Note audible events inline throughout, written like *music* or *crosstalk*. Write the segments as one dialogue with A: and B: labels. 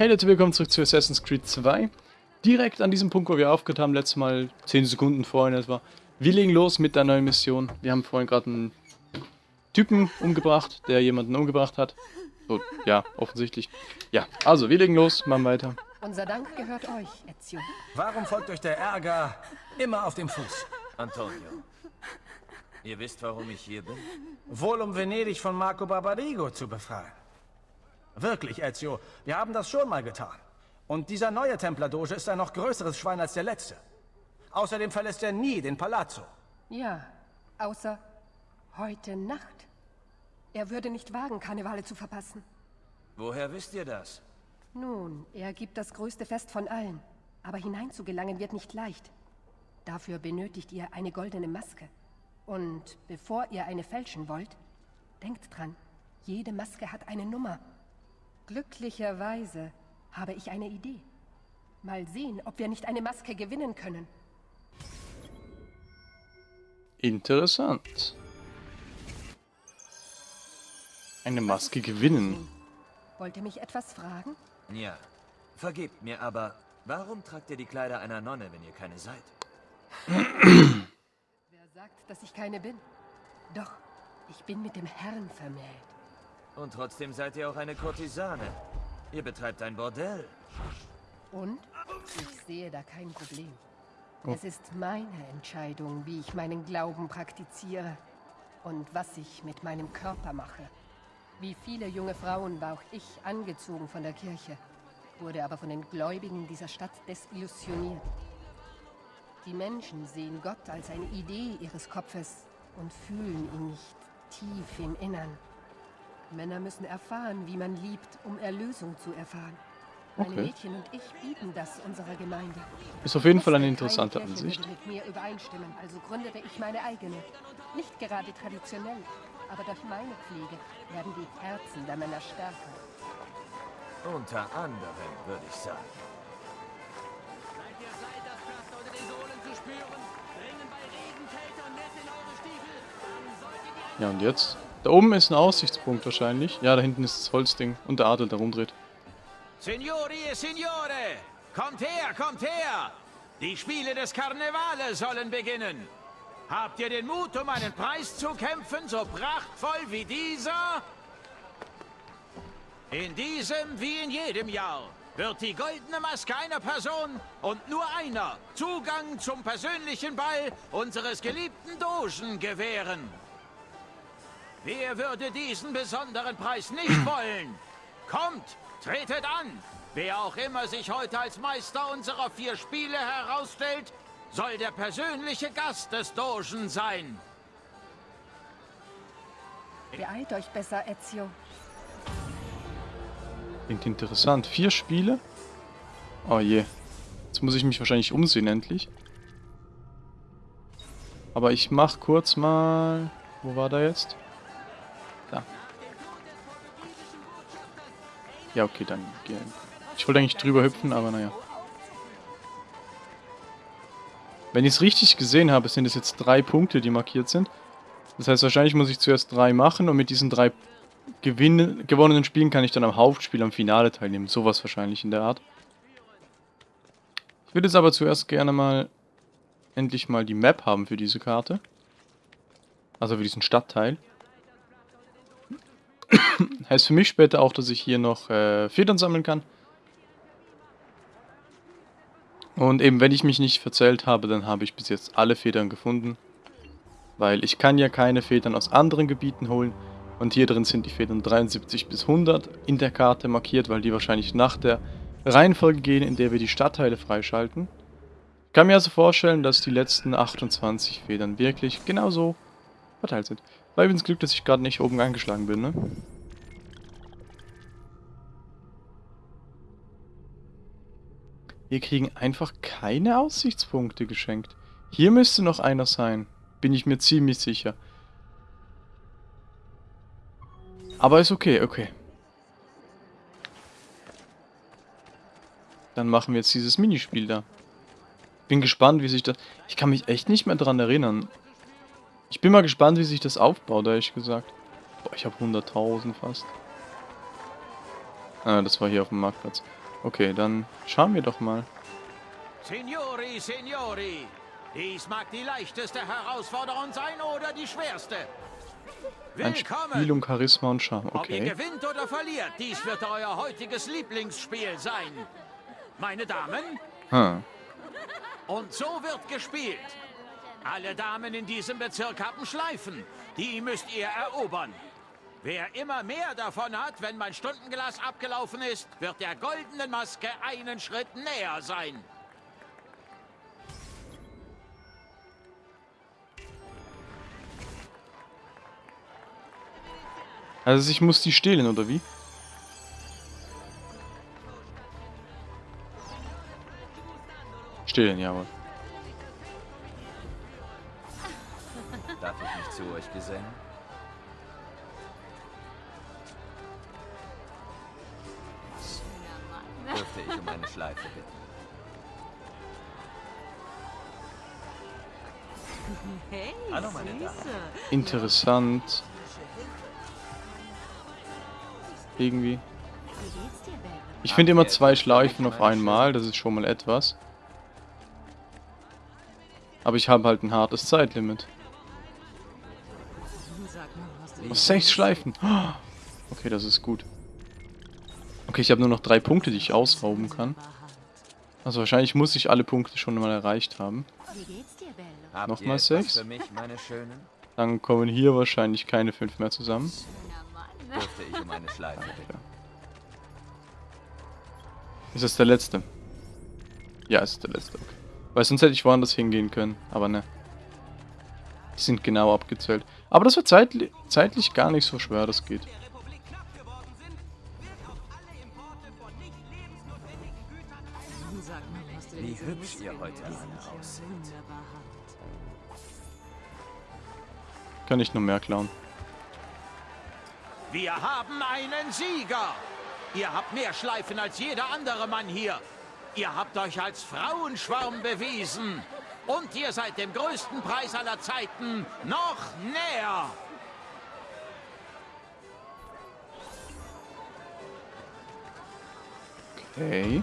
A: Hey Leute, willkommen zurück zu Assassin's Creed 2. Direkt an diesem Punkt, wo wir aufgehört haben, letztes Mal 10 Sekunden vorhin etwa. Wir legen los mit der neuen Mission. Wir haben vorhin gerade einen Typen umgebracht, der jemanden umgebracht hat. So, ja, offensichtlich. Ja, also, wir legen los, machen weiter.
B: Unser Dank gehört euch, Ezio.
C: Warum folgt euch der Ärger immer auf dem Fuß?
D: Antonio, ihr wisst, warum ich hier bin?
C: Wohl um Venedig von Marco Barbarigo zu befreien. Wirklich, Ezio, wir haben das schon mal getan. Und dieser neue Templerdoge ist ein noch größeres Schwein als der letzte. Außerdem verlässt er nie den Palazzo.
B: Ja, außer heute Nacht. Er würde nicht wagen, Karnevale zu verpassen.
D: Woher wisst ihr das?
B: Nun, er gibt das größte Fest von allen. Aber hineinzugelangen wird nicht leicht. Dafür benötigt ihr eine goldene Maske. Und bevor ihr eine fälschen wollt, denkt dran, jede Maske hat eine Nummer. Glücklicherweise habe ich eine Idee. Mal sehen, ob wir nicht eine Maske gewinnen können.
A: Interessant. Eine Maske gewinnen.
B: Wollt ihr mich etwas fragen?
D: Ja. Vergebt mir, aber warum tragt ihr die Kleider einer Nonne, wenn ihr keine seid?
B: Wer sagt, dass ich keine bin? Doch, ich bin mit dem Herrn vermählt.
D: Und trotzdem seid ihr auch eine Kurtisane. Ihr betreibt ein Bordell.
B: Und? Ich sehe da kein Problem.
A: Oh.
B: Es ist meine Entscheidung, wie ich meinen Glauben praktiziere und was ich mit meinem Körper mache. Wie viele junge Frauen war auch ich angezogen von der Kirche, wurde aber von den Gläubigen dieser Stadt desillusioniert. Die Menschen sehen Gott als eine Idee ihres Kopfes und fühlen ihn nicht tief im Innern. Männer müssen erfahren, wie man liebt, um Erlösung zu erfahren. Meine
A: Okay.
B: Mädchen und ich bieten das unserer Gemeinde.
A: Ist auf jeden Fall eine interessante Ansicht.
B: mit mir übereinstimmen, also gründete ich meine eigene. Nicht gerade traditionell, aber durch meine Pflege werden die Herzen der Männer stärker.
D: Unter anderem, würde ich sagen.
A: Ja, und jetzt? Da oben ist ein Aussichtspunkt wahrscheinlich. Ja, da hinten ist das Holzding und der Adel, der rumdreht.
E: Signori e Signore, kommt her, kommt her! Die Spiele des Karnevale sollen beginnen. Habt ihr den Mut, um einen Preis zu kämpfen, so prachtvoll wie dieser? In diesem wie in jedem Jahr wird die goldene Maske einer Person und nur einer Zugang zum persönlichen Ball unseres geliebten Dogen gewähren. Wer würde diesen besonderen Preis nicht *clears throat* wollen? Kommt, tretet an! Wer auch immer sich heute als Meister unserer vier Spiele herausstellt, soll der persönliche Gast des Dogen sein.
B: Beeilt euch besser, Ezio.
A: Klingt interessant. Vier Spiele? Oh je. Jetzt muss ich mich wahrscheinlich umsehen endlich. Aber ich mach kurz mal... Wo war da jetzt? Ja, okay, dann... geh- Ich wollte eigentlich drüber hüpfen, aber naja. Wenn ich es richtig gesehen habe, sind es jetzt drei Punkte, die markiert sind. Das heißt, wahrscheinlich muss ich zuerst drei machen und mit diesen drei Gewinne, gewonnenen Spielen kann ich dann am Hauptspiel, am Finale teilnehmen. Sowas wahrscheinlich in der Art. Ich würde jetzt aber zuerst gerne mal endlich mal die Map haben für diese Karte. Also für diesen Stadtteil. *coughs* heißt für mich später auch, dass ich hier noch äh, Federn sammeln kann. Und eben, wenn ich mich nicht verzählt habe, dann habe ich bis jetzt alle Federn gefunden. Weil ich kann ja keine Federn aus anderen Gebieten holen. Und hier drin sind die Federn 73 bis 100 in der Karte markiert, weil die wahrscheinlich nach der Reihenfolge gehen, in der wir die Stadtteile freischalten. Ich kann mir also vorstellen, dass die letzten 28 Federn wirklich genauso verteilt sind. Weil übrigens Glück, dass ich gerade nicht oben angeschlagen bin, ne? Wir kriegen einfach keine Aussichtspunkte geschenkt. Hier müsste noch einer sein. Bin ich mir ziemlich sicher. Aber ist okay, okay. Dann machen wir jetzt dieses Minispiel da. Bin gespannt, wie sich das... Ich kann mich echt nicht mehr dran erinnern. Ich bin mal gespannt, wie sich das aufbaut, ehrlich gesagt. Boah, ich habe 100.000 fast. Ah, das war hier auf dem Marktplatz. Okay, dann schauen wir doch mal.
E: Signori, Signori, dies mag die leichteste Herausforderung sein oder die schwerste.
A: Ein Spiel
E: Willkommen!
A: um Charisma und Charme.
E: Ob ihr
A: Okay.
E: gewinnt oder verliert, dies wird euer heutiges Lieblingsspiel sein. Meine Damen,
A: Hm.
E: und so wird gespielt. Alle Damen in diesem Bezirk haben Schleifen. Die müsst ihr erobern. Wer immer mehr davon hat, wenn mein Stundenglas abgelaufen ist, wird der goldenen Maske einen Schritt näher sein.
A: Also ich muss die stehlen, oder wie? Stehlen, jawohl.
D: Zu euch gesellen? Dürfte ich um eine Schleife bitten? *laughs*
F: Hey,
D: Hallo, meine Damen.
F: Süße.
A: Interessant. Irgendwie. Ich finde immer zwei Schleifen auf einmal, das ist schon mal etwas. Aber ich habe halt ein hartes Zeitlimit. Sechs Schleifen. Okay, das ist gut. Okay, ich habe nur noch drei Punkte, die ich ausrauben kann. Also wahrscheinlich muss ich alle Punkte schon mal erreicht haben. Nochmal sechs? Dann kommen hier wahrscheinlich keine fünf mehr zusammen.
D: Um?
A: Ist das der letzte? Ja, es ist der letzte, okay. Weil sonst hätte ich woanders hingehen können, aber ne. Die sind genau abgezählt. Aber das war zeitli zeitlich gar nicht so schwer, das geht.
D: Wie hübsch ihr heute alle aussieht.
A: Kann ich nur mehr klauen.
E: Wir haben einen Sieger. Ihr habt mehr Schleifen als jeder andere Mann hier. Ihr habt euch als Frauenschwarm bewiesen. Und ihr seid dem größten Preis aller Zeiten noch näher.
A: Okay.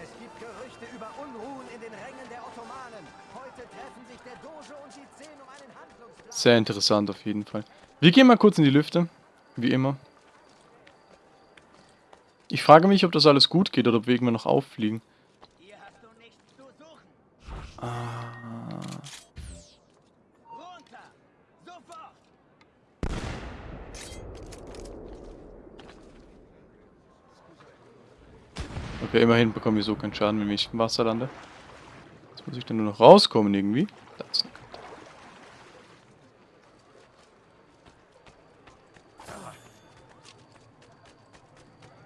C: Es gibt Gerüchte über Unruhen in den Rängen der Ottomanen. Heute treffen sich der Doge und die Zehn um einen Handlungsplan.
A: Sehr interessant auf jeden Fall. Wir gehen mal kurz in die Lüfte. Wie immer. Ich frage mich, ob das alles gut geht oder ob wir irgendwann noch auffliegen. Ah. Okay, immerhin bekommen wir so keinen Schaden, wenn ich im Wasser lande. Jetzt muss ich dann nur noch rauskommen irgendwie. Da ist eine Karte.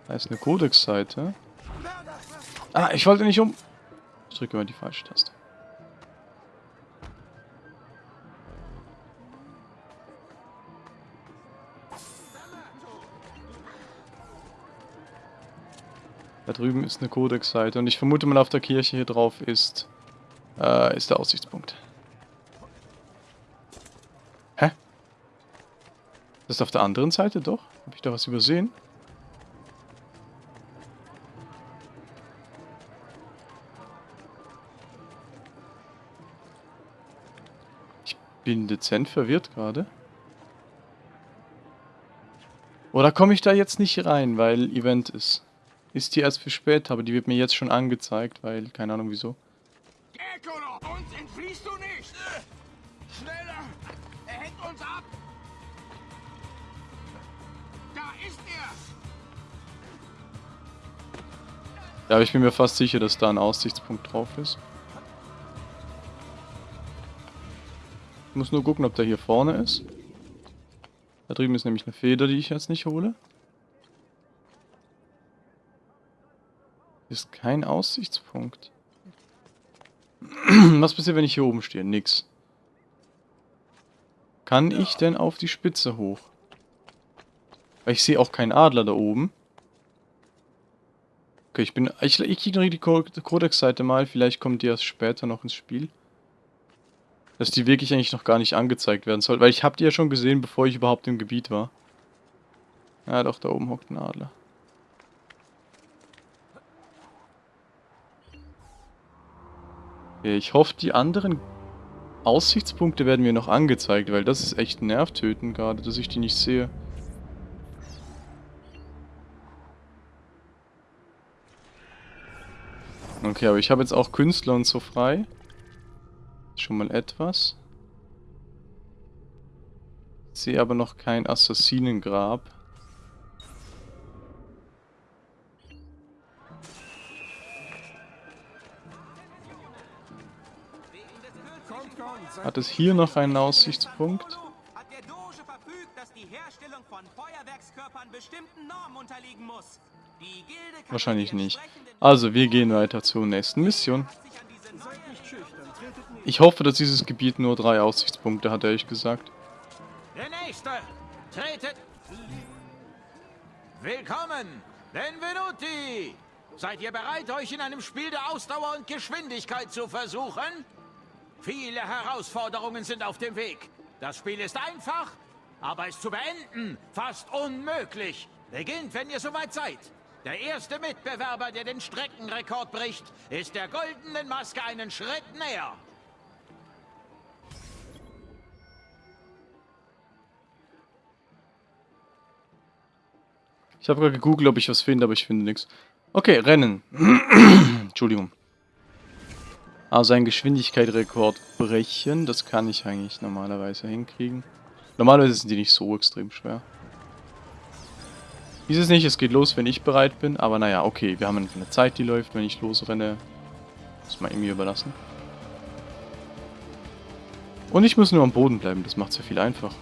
A: Da ist eine Codex-Seite. Ah, ich wollte nicht um... Ich drücke mal die falsche Taste. Drüben ist eine Codex-Seite und ich vermute mal auf der Kirche hier drauf ist, äh, ist der Aussichtspunkt. Hä? Das ist auf der anderen Seite doch? Habe ich da was übersehen? Ich bin dezent verwirrt gerade. Oder komme ich da jetzt nicht rein, weil Event ist? Ist die erst für später, aber die wird mir jetzt schon angezeigt, weil, keine Ahnung wieso.
G: Gekolo, uns entfliehst du nicht! Schneller! Er hängt uns ab! Da ist er!
A: Ja, aber ich bin mir fast sicher, dass da ein Aussichtspunkt drauf ist. Ich muss nur gucken, ob der hier vorne ist. Da drüben ist nämlich eine Feder, die ich jetzt nicht hole. Ist kein Aussichtspunkt. *clears throat* Was passiert, wenn ich hier oben stehe? Nix. Kann ich denn auf die Spitze hoch? Weil ich sehe auch keinen Adler da oben. Okay, ich bin. Ich, ich ignoriere die Co- Codex-Seite mal. Vielleicht kommt die erst später noch ins Spiel. Dass die wirklich eigentlich noch gar nicht angezeigt werden soll. Weil ich habe die ja schon gesehen, bevor ich überhaupt im Gebiet war. Ja, doch, da oben hockt ein Adler. Ich hoffe, die anderen Aussichtspunkte werden mir noch angezeigt, weil das ist echt nervtötend gerade, dass ich die nicht sehe. Okay, aber ich habe jetzt auch Künstler und so frei. Schon mal etwas. Sehe aber noch kein Assassinengrab. Hat es hier noch einen Aussichtspunkt? Wahrscheinlich nicht. Also, wir gehen weiter zur nächsten Mission. Ich hoffe, dass dieses Gebiet nur drei Aussichtspunkte hat, ehrlich gesagt.
E: Der Nächste! Tretet! Willkommen! Benvenuti! Seid ihr bereit, euch in einem Spiel der Ausdauer und Geschwindigkeit zu versuchen? Viele Herausforderungen sind auf dem Weg. Das Spiel ist einfach, aber es zu beenden fast unmöglich. Beginnt, wenn ihr soweit seid. Der erste Mitbewerber, der den Streckenrekord bricht, ist der goldenen Maske einen Schritt näher.
A: Ich habe gerade gegoogelt, ob ich was finde, aber ich finde nichts. Okay, Rennen. *clears throat* Entschuldigung. Also ein Geschwindigkeitsrekord brechen, das kann ich eigentlich normalerweise hinkriegen. Normalerweise sind die nicht so extrem schwer. Dieses nicht, es geht los, wenn ich bereit bin, aber naja, okay, wir haben eine Zeit, die läuft, wenn ich losrenne. Muss man irgendwie überlassen. Und ich muss nur am Boden bleiben, das macht es ja viel einfacher.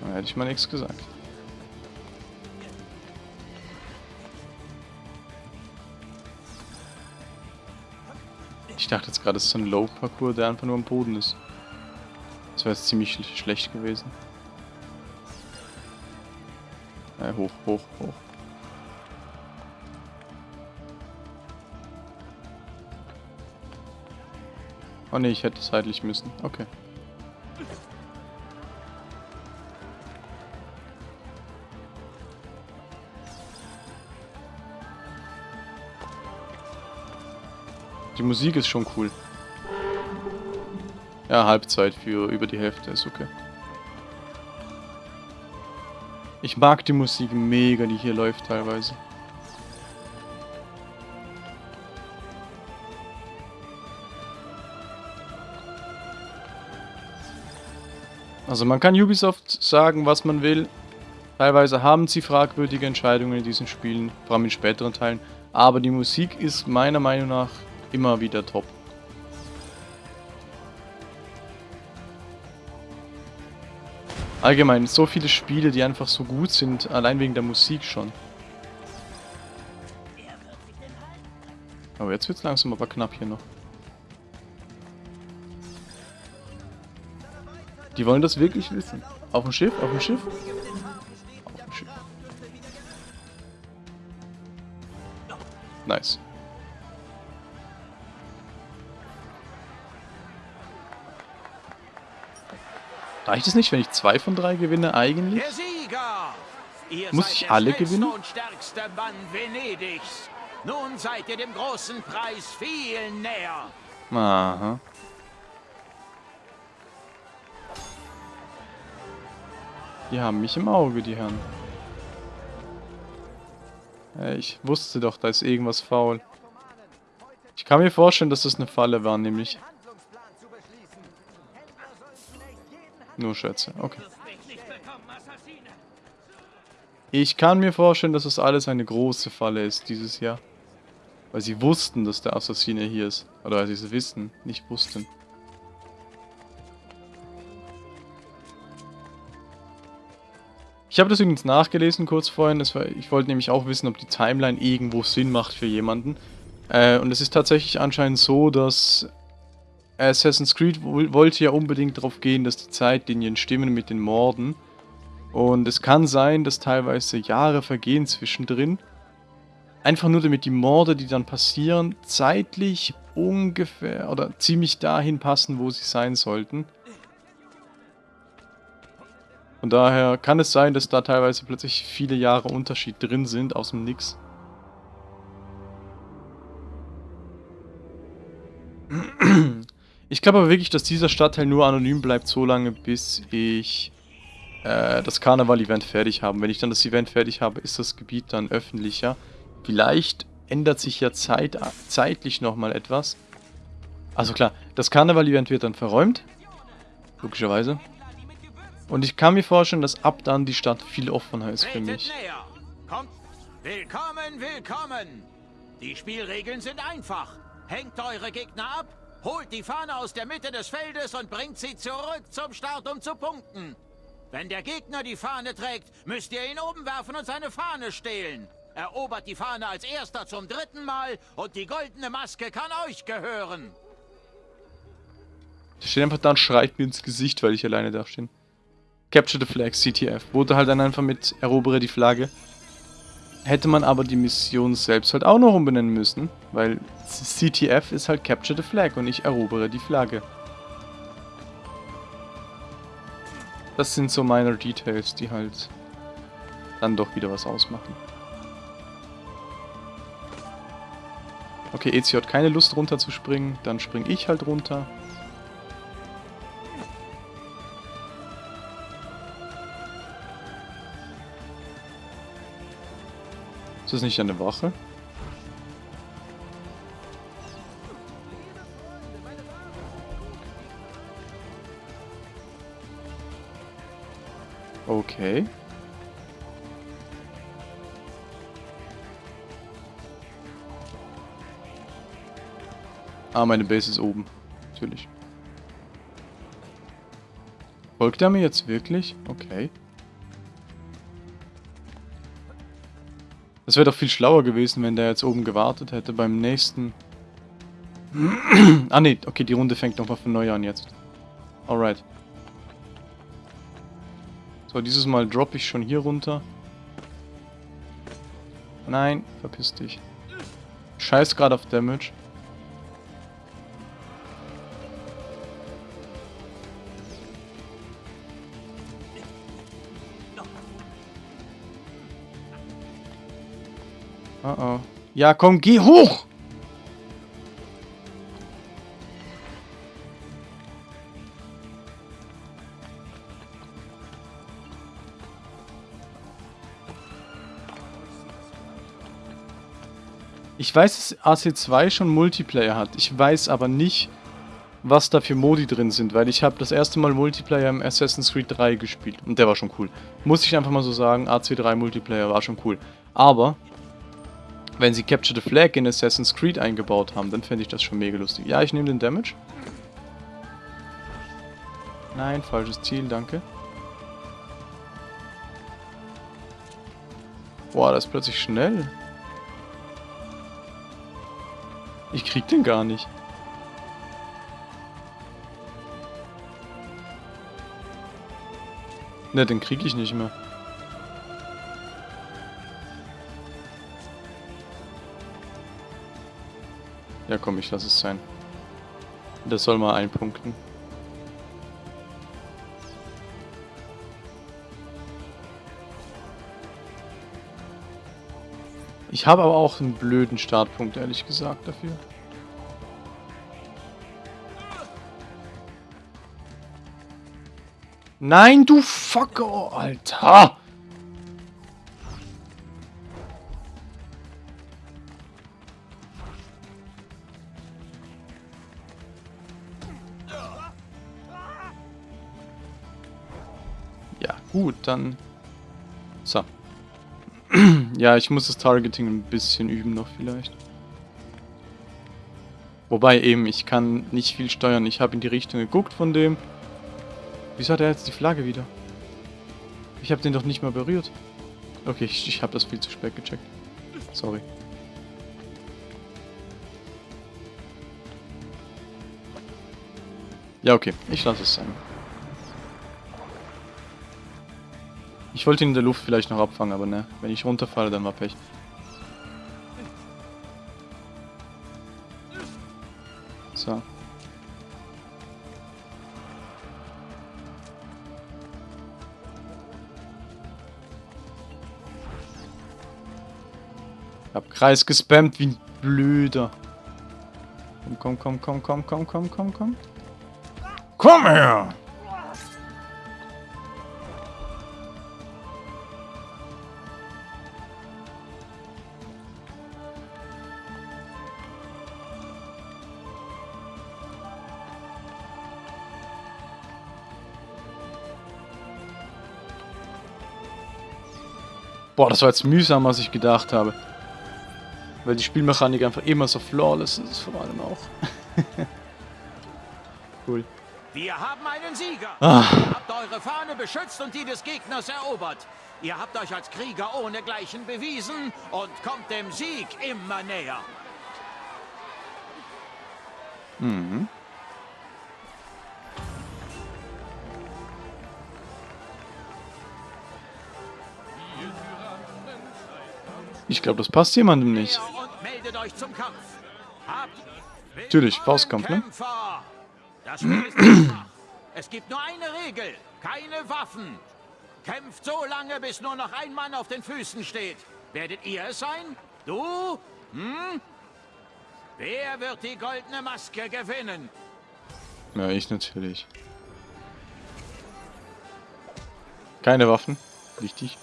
A: Da hätte ich mal nichts gesagt. Ich dachte jetzt gerade, es ist so ein Low-Parcours, der einfach nur am Boden ist. Das wäre jetzt ziemlich schl schlecht gewesen. Ja, hoch, hoch, hoch. Oh ne, ich hätte seitlich müssen. Okay. Musik ist schon cool. Ja, Halbzeit für über die Hälfte ist okay. Ich mag die Musik mega, die hier läuft teilweise. Also man kann Ubisoft sagen, was man will. Teilweise haben sie fragwürdige Entscheidungen in diesen Spielen, vor allem in späteren Teilen. Aber die Musik ist meiner Meinung nach immer wieder top. Allgemein, so viele Spiele, die einfach so gut sind, allein wegen der Musik schon. Aber jetzt wird's langsam aber knapp hier noch. Die wollen das wirklich wissen. Auf dem Schiff? Auf dem Schiff? Reicht es nicht, wenn ich zwei von drei gewinne eigentlich? Muss ich alle gewinnen?
E: Nun seid ihr dem großen Preis viel näher.
A: Aha. Die haben mich im Auge, die Herren. Ich wusste doch, da ist irgendwas faul. Ich kann mir vorstellen, dass das eine Falle war, nämlich. Nur Schätze, okay. Ich kann mir vorstellen, dass das alles eine große Falle ist dieses Jahr. Weil sie wussten, dass der Assassine hier ist. Oder weil sie es wissen, nicht wussten. Ich habe das übrigens nachgelesen kurz vorhin. War, ich wollte nämlich auch wissen, ob die Timeline irgendwo Sinn macht für jemanden. Äh, und es ist tatsächlich anscheinend so, dass Assassin's Creed woll- wollte ja unbedingt darauf gehen, dass die Zeitlinien stimmen mit den Morden. Und es kann sein, dass teilweise Jahre vergehen zwischendrin. Einfach nur damit die Morde, die dann passieren, zeitlich ungefähr oder ziemlich dahin passen, wo sie sein sollten. Von daher kann es sein, dass da teilweise plötzlich viele Jahre Unterschied drin sind aus dem Nix. Ich glaube aber wirklich, dass dieser Stadtteil nur anonym bleibt, so lange, bis ich äh, das Karneval-Event fertig habe. Wenn ich dann das Event fertig habe, ist das Gebiet dann öffentlicher. Vielleicht ändert sich ja Zeit, zeitlich nochmal etwas. Also klar, das Karneval-Event wird dann verräumt. Logischerweise. Und ich kann mir vorstellen, dass ab dann die Stadt viel offener ist für mich.
E: Kommt. Willkommen, willkommen. Die Spielregeln sind einfach. Hängt eure Gegner ab, holt die Fahne aus der Mitte des Feldes und bringt sie zurück zum Start, um zu punkten. Wenn der Gegner die Fahne trägt, müsst ihr ihn oben werfen und seine Fahne stehlen. Erobert die Fahne als erster zum dritten Mal und die goldene Maske kann euch gehören.
A: Der steht einfach da und schreit mir ins Gesicht, weil ich alleine da stehe. Capture the Flag, CTF. Wurde halt dann einfach mit Erobere die Flagge. Hätte man aber die Mission selbst halt auch noch umbenennen müssen, weil CTF ist halt Capture the Flag und ich erobere die Flagge. Das sind so minor Details, die halt dann doch wieder was ausmachen. Okay, Ezio hat keine Lust runter zu springen, dann spring ich halt runter. Ist das nicht eine Wache? Okay. Ah, meine Base ist oben. Natürlich. Folgt er mir jetzt wirklich? Okay. Das wäre doch viel schlauer gewesen, wenn der jetzt oben gewartet hätte beim nächsten... ah ne, okay, die Runde fängt nochmal von neu an jetzt. Alright. So, dieses Mal droppe ich schon hier runter. Nein, verpiss dich. Scheiß gerade auf Damage. Ja, komm, geh hoch! Ich weiß, dass AC2 schon Multiplayer hat. Ich weiß aber nicht, was da für Modi drin sind, weil ich habe das erste Mal Multiplayer im Assassin's Creed 3 gespielt. Und der war schon cool. Muss ich einfach mal so sagen, AC3 Multiplayer war schon cool. Aber, wenn sie Capture the Flag in Assassin's Creed eingebaut haben, dann fände ich das schon mega lustig. Ja, ich nehme den Damage. Nein, falsches Ziel, danke. Boah, das ist plötzlich schnell. Ich krieg den gar nicht. Ne, den krieg ich nicht mehr. Ja komm, ich lass es sein. Das soll mal einpunkten. Ich habe aber auch einen blöden Startpunkt, ehrlich gesagt, dafür. Nein, du Fucker, Alter! Dann... So. *clears throat* ja, ich muss das Targeting ein bisschen üben noch vielleicht. Wobei eben, ich kann nicht viel steuern. Ich habe in die Richtung geguckt von dem. Wieso hat er jetzt die Flagge wieder? Ich habe den doch nicht mal berührt. Okay, ich, ich habe das viel zu spät gecheckt. Sorry. Ja, okay. Ich lasse es sein. Ich wollte ihn in der Luft vielleicht noch abfangen, aber ne. Wenn ich runterfalle, dann war Pech. So. Ich hab Kreis gespammt wie ein Blöder. Komm, komm, komm, komm, komm, komm, komm, komm, komm. Komm her! Boah, das war jetzt mühsamer, als ich gedacht habe. Weil die Spielmechanik einfach immer so flawless ist, vor allem auch. *laughs* cool.
E: Wir haben einen Sieger.
A: Ah.
E: Ihr habt eure Fahne beschützt und die des Gegners erobert. Ihr habt euch als Krieger ohnegleichen bewiesen und kommt dem Sieg immer näher.
A: Mhm. Ich glaube, das passt jemandem nicht. Natürlich, Faustkampf, ne?
E: Es gibt nur eine Regel. Keine Waffen. Kämpft so lange, bis nur noch ein Mann auf den Füßen steht. Werdet ihr es sein? Du? Hm? Wer wird die goldene Maske gewinnen?
A: Ja, ich natürlich. Keine Waffen. Wichtig.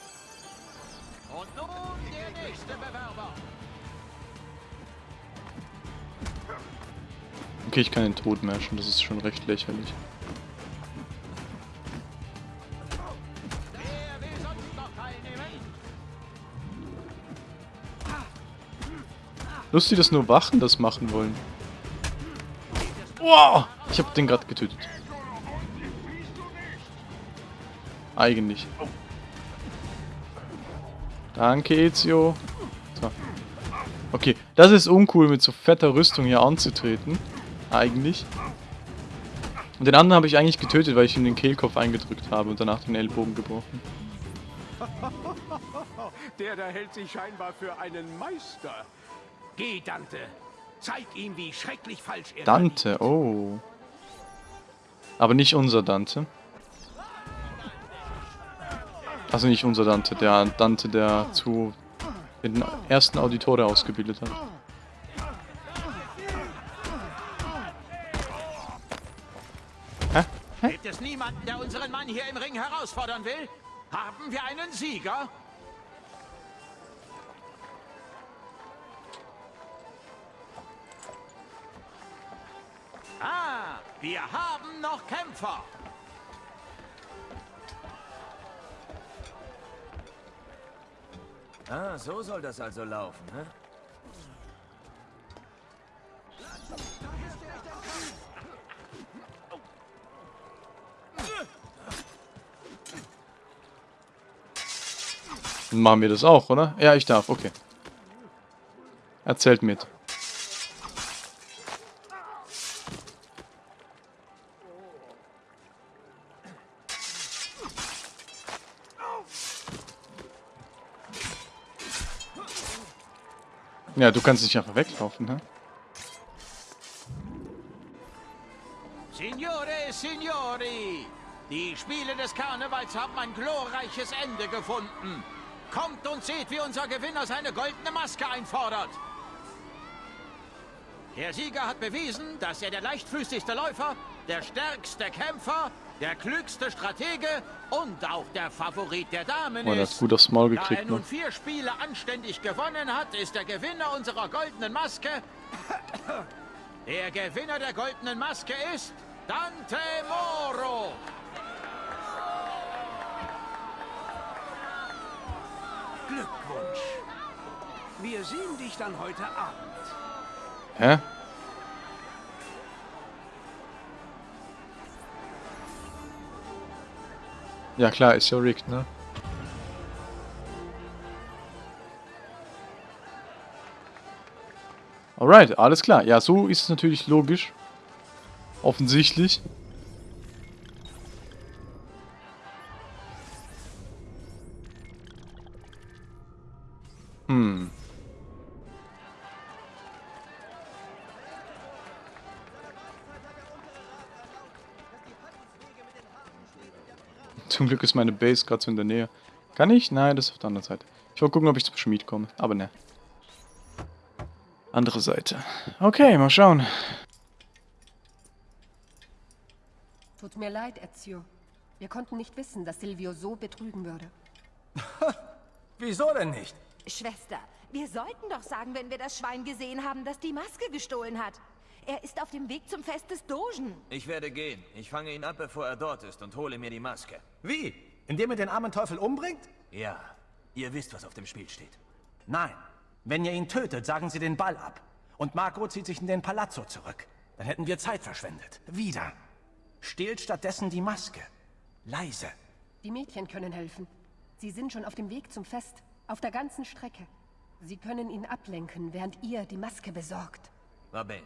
A: Okay, ich kann den Tod matchen, das ist schon recht lächerlich. Lustig, dass nur Wachen das machen wollen. Wow! Ich habe den gerade getötet. Eigentlich. Danke, Ezio. So. Okay, das ist uncool, mit so fetter Rüstung hier anzutreten. Eigentlich. Und den anderen habe ich eigentlich getötet, weil ich ihm den Kehlkopf eingedrückt habe und danach den Ellbogen gebrochen. *laughs*
G: Der da hält sich scheinbar für einen Meister.
E: Geh, Dante. Zeig ihm, wie schrecklich falsch er
A: Dante, oh. Aber nicht unser Dante. Also nicht unser Dante, der Dante, der zu den ersten Auditore ausgebildet hat. Hä?
E: Gibt es niemanden, der unseren Mann hier im Ring herausfordern will? Haben wir einen Sieger? Ah, wir haben noch Kämpfer.
D: Ah, so soll das also laufen, ne?
A: Machen wir das auch, oder? Ja, ich darf, okay. Erzählt mit. Ja, du kannst nicht einfach weglaufen, ne?
E: Signore Signori, die Spiele des Karnevals haben ein glorreiches Ende gefunden. Kommt und seht, wie unser Gewinner seine goldene Maske einfordert. Der Sieger hat bewiesen, dass er der leichtfüßigste Läufer, der stärkste Kämpfer, der klügste Stratege und auch der Favorit der Damen
A: Oh, der
E: ist.
A: hat gut aufs Maul
E: Da er
A: gekriegt,
E: nun
A: ne?
E: vier Spiele anständig gewonnen hat, ist der Gewinner unserer goldenen Maske. Der Gewinner der goldenen Maske ist Dante Moro.
G: Glückwunsch. Wir sehen dich dann heute Abend.
A: Hä? Ja klar, ist ja rigged, ne? Alright, alles klar. Ja, so ist es natürlich logisch. Offensichtlich. Ist meine Base gerade so in der Nähe. Kann ich? Nein, das ist auf der anderen Seite. Ich wollte gucken, ob ich zum Schmied komme. Aber ne. Andere Seite. Okay, mal schauen.
B: Tut mir leid, Ezio. Wir konnten nicht wissen, dass Silvio so betrügen würde. *laughs*
C: Wieso denn nicht?
H: Schwester, wir sollten doch sagen, wenn wir das Schwein gesehen haben, das die Maske gestohlen hat. Er ist auf dem Weg zum Fest des Dogen.
D: Ich werde gehen. Ich fange ihn ab, bevor er dort ist und hole mir die Maske.
C: Wie? Indem er den armen Teufel umbringt?
D: Ja, ihr wisst, was auf dem Spiel steht.
C: Nein. Wenn ihr ihn tötet, sagen sie den Ball ab. Und Marco zieht sich in den Palazzo zurück. Dann hätten wir Zeit verschwendet. Wieder. Stehlt stattdessen die Maske. Leise.
B: Die Mädchen können helfen. Sie sind schon auf dem Weg zum Fest. Auf der ganzen Strecke. Sie können ihn ablenken, während ihr die Maske besorgt.
D: Va bene.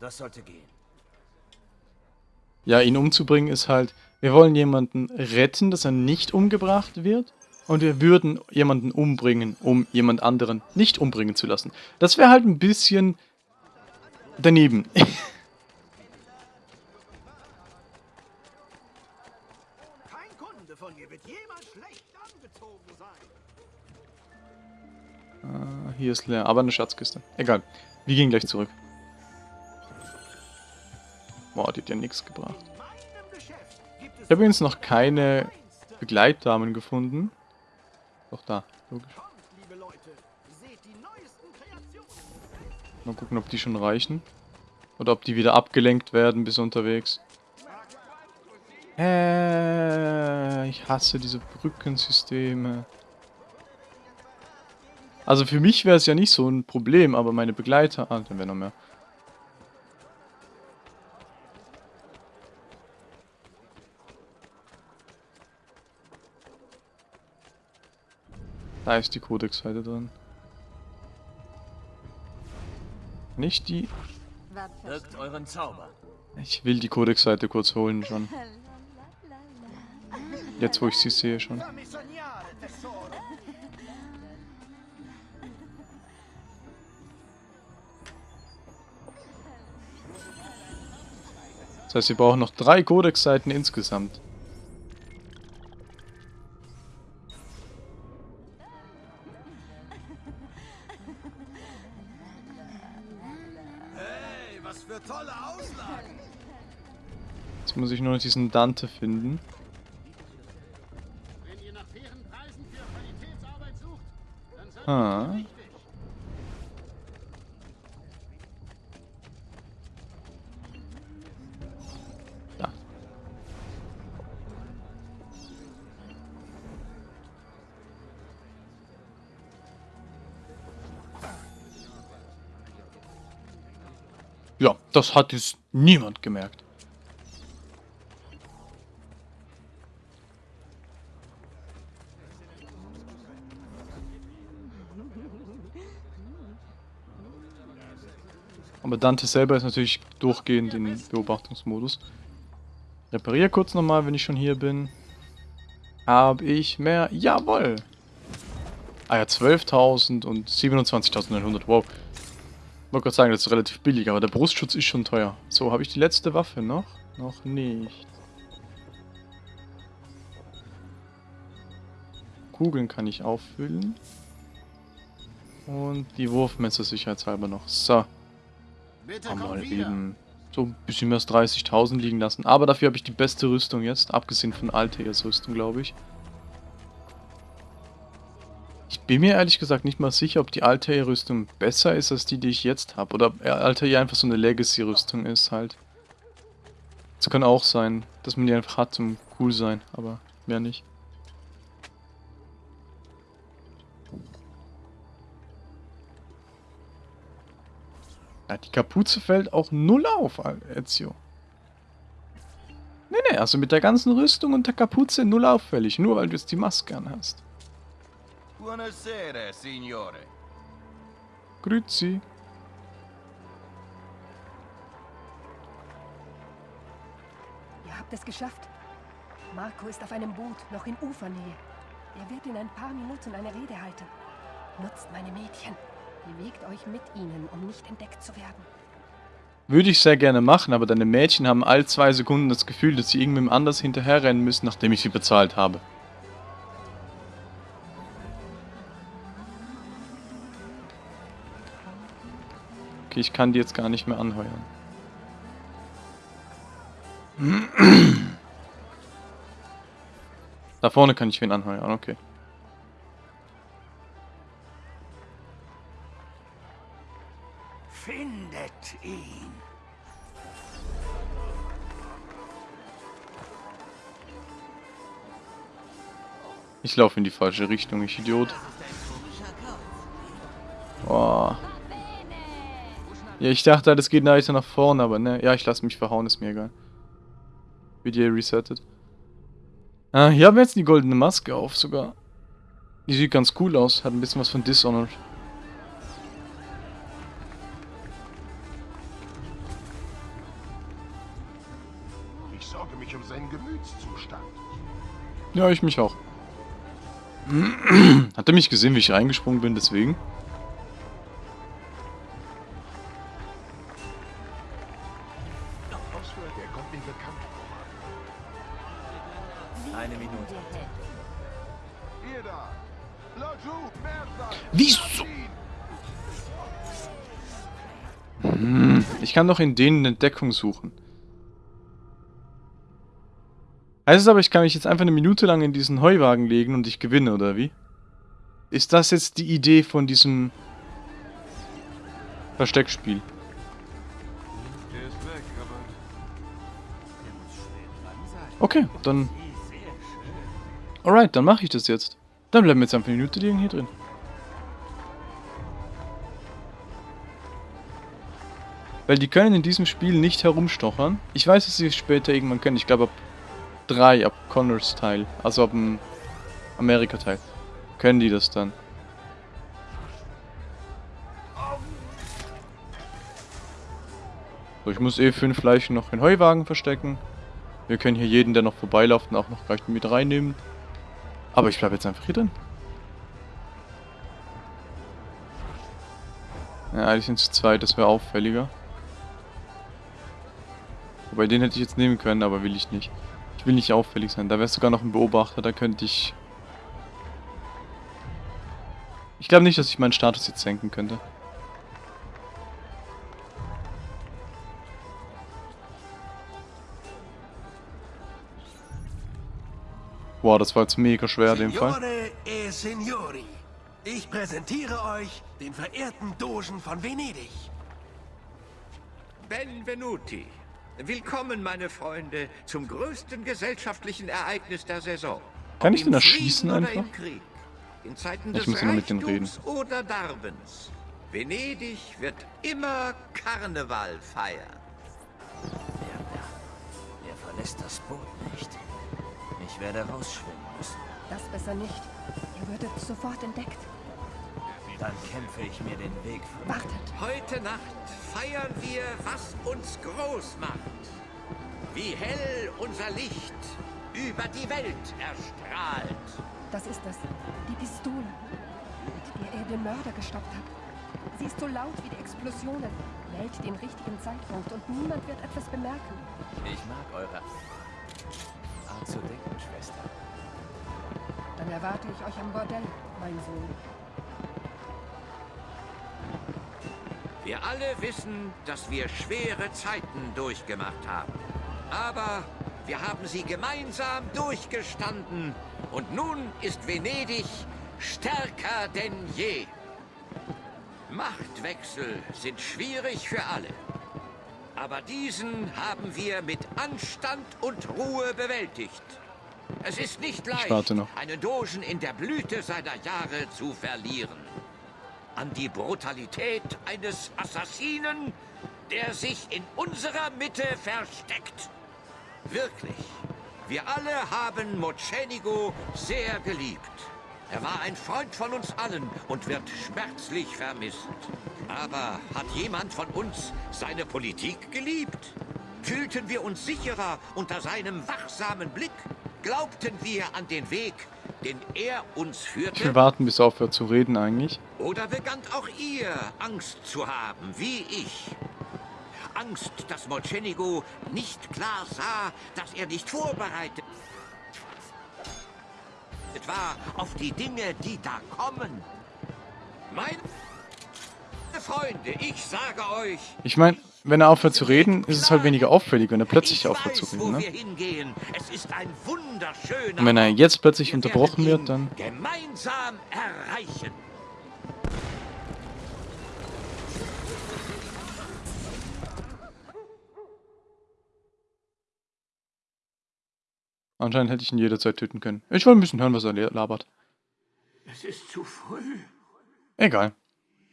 D: Das sollte gehen.
A: Ja, ihn umzubringen ist halt, wir wollen jemanden retten, dass er nicht umgebracht wird. Und wir würden jemanden umbringen, um jemand anderen nicht umbringen zu lassen. Das wäre halt ein bisschen daneben. *laughs*
G: Kein Kunde von mir wird jemals schlecht angezogen sein.
A: Ah, Hier ist leer, aber eine Schatzkiste. Egal. Wir gehen gleich zurück. Boah, die hat ja nichts gebracht. Ich habe übrigens noch keine Begleitdamen gefunden. Doch da, logisch. Mal gucken, ob die schon reichen. Oder ob die wieder abgelenkt werden bis unterwegs. Äh, ich hasse diese Brückensysteme. Also für mich wäre es ja nicht so ein Problem, aber meine Begleiter... Ah, dann wäre noch mehr. Da ist die Codex-Seite drin. Nicht die...
D: Wirkt euren Zauber.
A: Ich will die Codex-Seite kurz holen schon. Jetzt, wo ich sie sehe schon. Das heißt, wir brauchen noch drei Codex-Seiten insgesamt. Nur noch diesen Dante finden.
I: Wenn ihr nach fairen Preisen für Qualitätsarbeit sucht, dann seid
A: Ah.
I: ihr richtig.
A: Da. Ja, das hat jetzt niemand gemerkt. Aber Dante selber ist natürlich durchgehend in Beobachtungsmodus. Repariere kurz nochmal, wenn ich schon hier bin. Habe ich mehr? Jawohl! Ah ja, 12.000 und 27.900. Wow. Wollte gerade sagen, das ist relativ billig, aber der Brustschutz ist schon teuer. So, habe ich die letzte Waffe noch? Noch nicht. Kugeln kann ich auffüllen. Und die Wurfmesser sicherheitshalber noch. So. Haben
I: wieder.
A: eben so ein bisschen mehr als 30.000 liegen lassen. Aber dafür habe ich die beste Rüstung jetzt, abgesehen von Altair Rüstung, glaube ich. Ich bin mir ehrlich gesagt nicht mal sicher, ob die Altair Rüstung besser ist als die, die ich jetzt habe. Oder ob Altair einfach so eine Legacy-Rüstung ist halt. Das kann auch sein, dass man die einfach hat zum cool sein, aber mehr nicht. Ja, die Kapuze fällt auch null auf, Ezio. Nee, nee, also mit der ganzen Rüstung und der Kapuze null auffällig, nur weil du jetzt die Maske anhast.
G: Buonasera, signore.
A: Grüezi.
B: Ihr habt es geschafft. Marco ist auf einem Boot, noch in Ufernähe. Er wird in ein paar Minuten eine Rede halten. Nutzt meine Mädchen. Bewegt euch mit ihnen, um nicht entdeckt zu werden.
A: Würde ich sehr gerne machen, aber deine Mädchen haben all zwei Sekunden das Gefühl, dass sie irgendwem anders hinterherrennen müssen, nachdem ich sie bezahlt habe. Okay, ich kann die jetzt gar nicht mehr anheuern. *clears throat* Da vorne kann ich wen anheuern, okay.
G: Ihn.
A: Ich laufe in die falsche Richtung, ich Idiot. Oh. Ja, ich dachte, das geht weiter nach vorne, aber ne. Ja, ich lasse mich verhauen, ist mir egal. Video resettet. Ah, hier haben wir jetzt die goldene Maske auf sogar. Die sieht ganz cool aus, hat ein bisschen was von Dishonored. Ja, ich mich auch. *clears throat* Hat er mich gesehen, wie ich reingesprungen bin, deswegen? Wieso? Hm, ich kann doch in denen eine Deckung suchen. Heißt es aber, ich kann mich jetzt einfach eine Minute lang in diesen Heuwagen legen und ich gewinne, oder wie? Ist das jetzt die Idee von diesem Versteckspiel? Okay, dann... Alright, dann mache ich das jetzt. Dann bleiben wir jetzt einfach eine Minute liegen hier drin. Weil die können in diesem Spiel nicht herumstochern. Ich weiß, dass sie es später irgendwann können. Ich glaube ab 3, ab Connors Teil. Also ab dem Amerika-Teil. Können die das dann. So, ich muss eh fünf Leichen noch in Heuwagen verstecken. Wir können hier jeden, der noch vorbeiläuft, auch noch gleich mit reinnehmen. Aber ich bleibe jetzt einfach hier drin. Ja, eigentlich sind zu zweit, das wäre auffälliger. Wobei den hätte ich jetzt nehmen können, aber will ich nicht. Ich will nicht auffällig sein. Da wäre sogar noch ein Beobachter, da könnte ich... Ich glaube nicht, dass ich meinen Status jetzt senken könnte. Wow, das war jetzt mega schwer in dem Fall.
G: E Signori, ich präsentiere euch den verehrten Dogen von Venedig.
J: Benvenuti. Willkommen, meine Freunde, zum größten gesellschaftlichen Ereignis der Saison.
A: Kann ich den erschießen einfach?
J: Im Krieg, in Zeiten
A: Ich
J: des
A: muss immer mit dem
J: Reichtums oder Darbens. Venedig wird immer Karneval feiern.
D: Er verlässt das Boot nicht. Ich werde rausschwimmen müssen.
B: Das besser nicht. Ihr würdet sofort entdeckt.
D: Dann kämpfe ich mir den Weg von...
B: Wartet.
J: Heute Nacht feiern wir, was uns groß macht. Wie hell unser Licht über die Welt erstrahlt.
B: Das ist es. Die Pistole, mit der er den Mörder gestoppt hat. Sie ist so laut wie die Explosionen, wählt den richtigen Zeitpunkt und niemand wird etwas bemerken.
D: Ich mag eure Art zu denken, Schwester.
B: Dann erwarte ich euch am Bordell, mein Sohn.
J: Wir alle wissen, dass wir schwere Zeiten durchgemacht haben. Aber wir haben sie gemeinsam durchgestanden. Und nun ist Venedig stärker denn je. Machtwechsel sind schwierig für alle. Aber diesen haben wir mit Anstand und Ruhe bewältigt. Es ist nicht leicht,
A: noch.
J: einen Dogen in der Blüte seiner Jahre zu verlieren. An die Brutalität eines Assassinen, der sich in unserer Mitte versteckt. Wirklich, wir alle haben Mocenigo sehr geliebt. Er war ein Freund von uns allen und wird schmerzlich vermisst. Aber hat jemand von uns seine Politik geliebt? Fühlten wir uns sicherer unter seinem wachsamen Blick? Glaubten wir an den Weg, den er uns
A: Ich
J: führte?
A: warten, bis er aufhört zu reden eigentlich.
J: Oder begannt auch ihr Angst zu haben, wie ich? Angst, dass Mocenigo nicht klar sah, dass er nicht vorbereitet war auf die Dinge, die da kommen. Meine
E: Freunde, ich sage euch,
A: Ich meine, wenn er aufhört zu reden, ist es halt weniger auffällig, wenn er plötzlich
E: ich
A: aufhört zu reden, ne? Und wenn er jetzt plötzlich unterbrochen wird, dann...
E: gemeinsam erreichen.
A: Anscheinend hätte ich ihn jederzeit töten können. Ich wollte ein bisschen hören, was er labert.
G: Es ist zu früh.
A: Egal.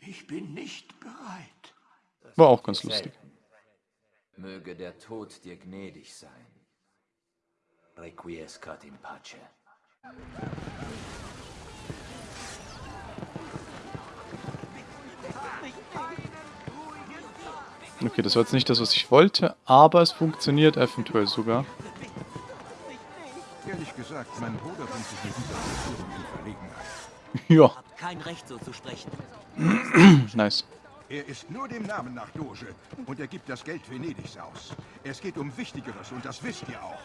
G: Ich bin nicht bereit.
A: War auch ganz lustig.
D: Möge der Tod dir gnädig sein. Requiescat in pace.
A: Okay, das war jetzt nicht das, was ich wollte, aber es funktioniert eventuell sogar.
I: Ehrlich gesagt, mein Bruder bringt sich mit dieser Verführung in Verlegenheit.
A: ja,
K: Kein Recht so zu sprechen. *clears throat*
A: nice.
I: Er ist nur dem Namen nach Doge und er gibt das Geld Venedigs aus. Es geht um Wichtigeres und das wisst ihr auch.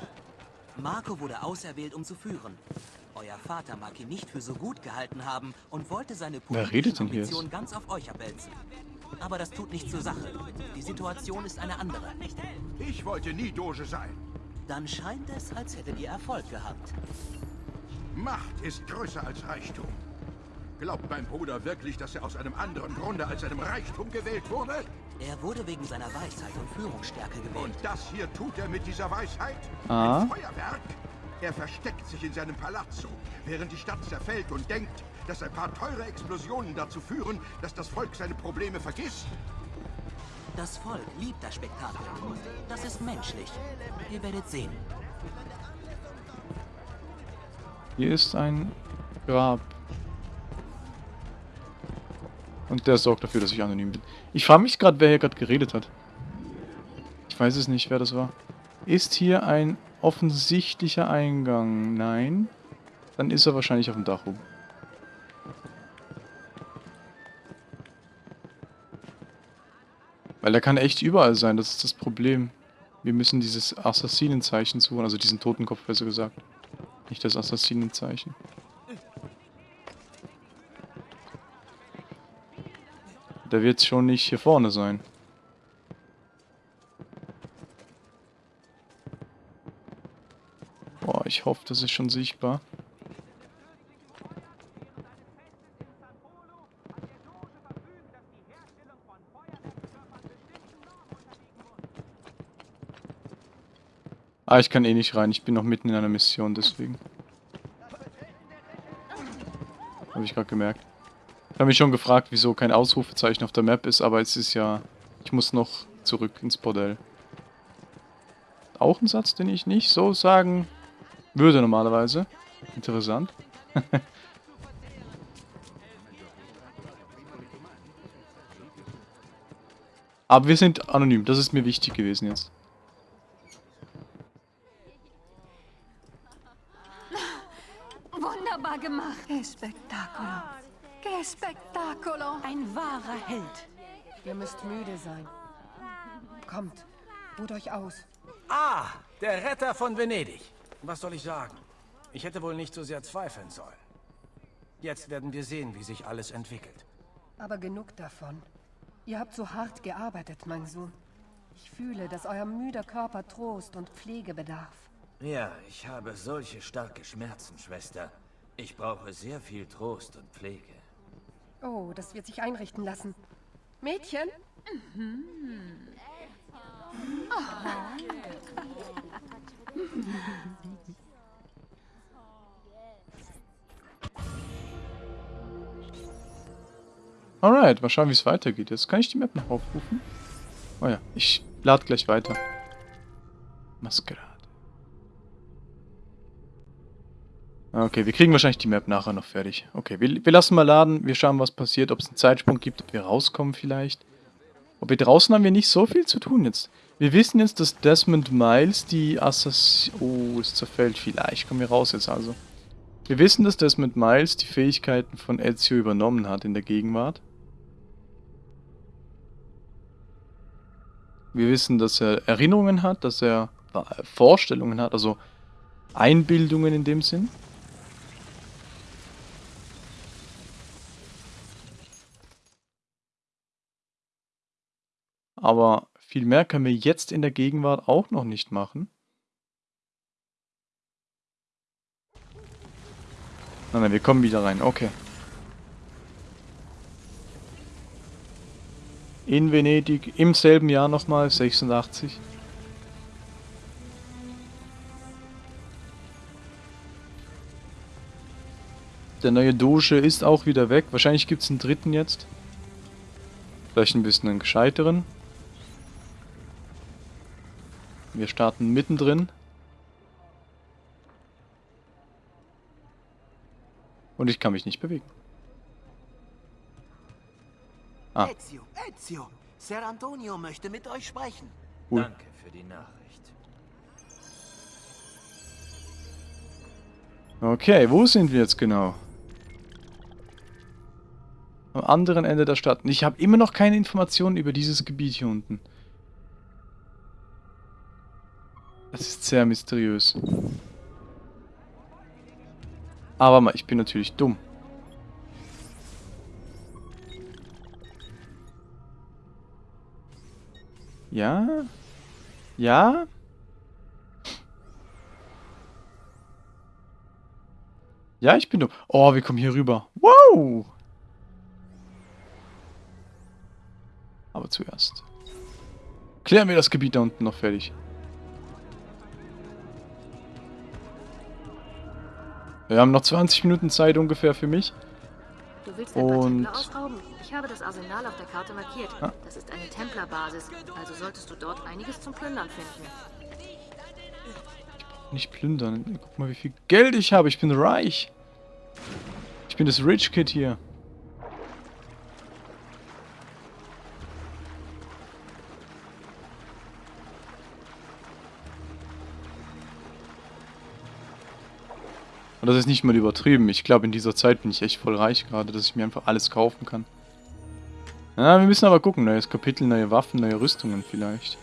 K: Marco wurde auserwählt, um zu führen. Euer Vater mag ihn nicht für so gut gehalten haben und wollte seine
A: hier
K: Ambitionen ganz auf euch abwälzen. Aber das tut nichts zur Sache. Die Situation ist eine andere.
I: Ich wollte nie Doge sein.
K: Dann scheint es, als hättet ihr Erfolg gehabt.
I: Macht ist größer als Reichtum. Glaubt mein Bruder wirklich, dass er aus einem anderen Grunde als einem Reichtum gewählt wurde?
K: Er wurde wegen seiner Weisheit und Führungsstärke gewählt.
I: Und das hier tut er mit dieser Weisheit?
A: Ah.
I: Ein Feuerwerk? Er versteckt sich in seinem Palazzo, während die Stadt zerfällt und denkt, dass ein paar teure Explosionen dazu führen, dass das Volk seine Probleme vergisst.
K: Das Volk liebt das Spektakel. Das ist menschlich. Ihr werdet sehen.
A: Hier ist ein Grab. Und der sorgt dafür, dass ich anonym bin. Ich frage mich gerade, wer hier gerade geredet hat. Ich weiß es nicht, wer das war. Ist hier ein offensichtlicher Eingang? Nein. Dann ist er wahrscheinlich auf dem Dach oben. Weil er kann echt überall sein, das ist das Problem. Wir müssen dieses Assassinenzeichen suchen, also diesen Totenkopf besser gesagt. Nicht das Assassinenzeichen. Der wird schon nicht hier vorne sein. Boah, ich hoffe, das ist schon sichtbar. Ah, ich kann eh nicht rein. Ich bin noch mitten in einer Mission, deswegen. Habe ich gerade gemerkt. Habe mich schon gefragt, wieso kein Ausrufezeichen auf der Map ist, aber es ist ja... Ich muss noch zurück ins Bordell. Auch ein Satz, den ich nicht so sagen würde normalerweise. Interessant. *laughs* aber wir sind anonym, das ist mir wichtig gewesen jetzt.
H: Wunderbar gemacht. Che spettacolo. Che spettacolo. Ein wahrer Held.
B: Ihr müsst müde sein. Kommt, ruht euch aus.
C: Ah, der Retter von Venedig. Was soll ich sagen? Ich hätte wohl nicht so sehr zweifeln sollen. Jetzt werden wir sehen, wie sich alles entwickelt.
B: Aber genug davon. Ihr habt so hart gearbeitet, mein Sohn. Ich fühle, dass euer müder Körper Trost und Pflege bedarf.
D: Ja, ich habe solche starke Schmerzen, Schwester. Ich brauche sehr viel Trost und Pflege.
B: Oh, das wird sich einrichten lassen. Mädchen? *laughs*
A: Alright, mal schauen, wie es weitergeht. Jetzt kann ich die Map noch aufrufen. Oh ja, ich lade gleich weiter. Maskerade. Okay, wir kriegen wahrscheinlich die Map nachher noch fertig. Okay, wir, wir lassen mal laden. Wir schauen, was passiert. Ob es einen Zeitsprung gibt, ob wir rauskommen vielleicht. Wir draußen haben wir nicht so viel zu tun jetzt. Wir wissen jetzt, dass Desmond Miles die Assassin... Oh, es zerfällt vielleicht. Kommen wir raus jetzt also. Wir wissen, dass Desmond Miles die Fähigkeiten von Ezio übernommen hat in der Gegenwart. Wir wissen, dass er Erinnerungen hat, dass er äh, Vorstellungen hat, also Einbildungen in dem Sinn. Aber viel mehr können wir jetzt in der Gegenwart auch noch nicht machen. Nein, nein, wir kommen wieder rein. Okay. In Venedig im selben Jahr nochmal, 86. Der neue Doge ist auch wieder weg. Wahrscheinlich gibt es einen dritten jetzt. Vielleicht ein bisschen einen gescheiteren. Wir starten mittendrin. Und ich kann mich nicht bewegen. Ah.
L: Ezio, Ezio, Ser Antonio möchte mit euch sprechen.
A: Cool.
D: Danke für die Nachricht.
A: Okay, wo sind wir jetzt genau? Am anderen Ende der Stadt. Ich habe immer noch keine Informationen über dieses Gebiet hier unten. Das ist sehr mysteriös. Aber mal, ich bin natürlich dumm. Ja? Ja? Ja, ich bin dumm. Oh, wir kommen hier rüber. Wow! Aber zuerst. Klären wir das Gebiet da unten noch fertig. Wir haben noch 20 Minuten Zeit ungefähr für mich.
F: Du willst paar
A: Und-
F: ausrauben? Ich habe das Arsenal auf der Karte markiert.
A: Ah.
F: Das ist eine Templerbasis, also solltest du dort einiges zum Plündern finden.
A: Nicht plündern. Guck mal, wie viel Geld ich habe. Ich bin reich. Ich bin das Rich Kid hier. Und das ist nicht mal übertrieben. Ich glaube, in dieser Zeit bin ich echt voll reich gerade, dass ich mir einfach alles kaufen kann. Ja, wir müssen aber gucken. Neues Kapitel, neue Waffen, neue Rüstungen vielleicht.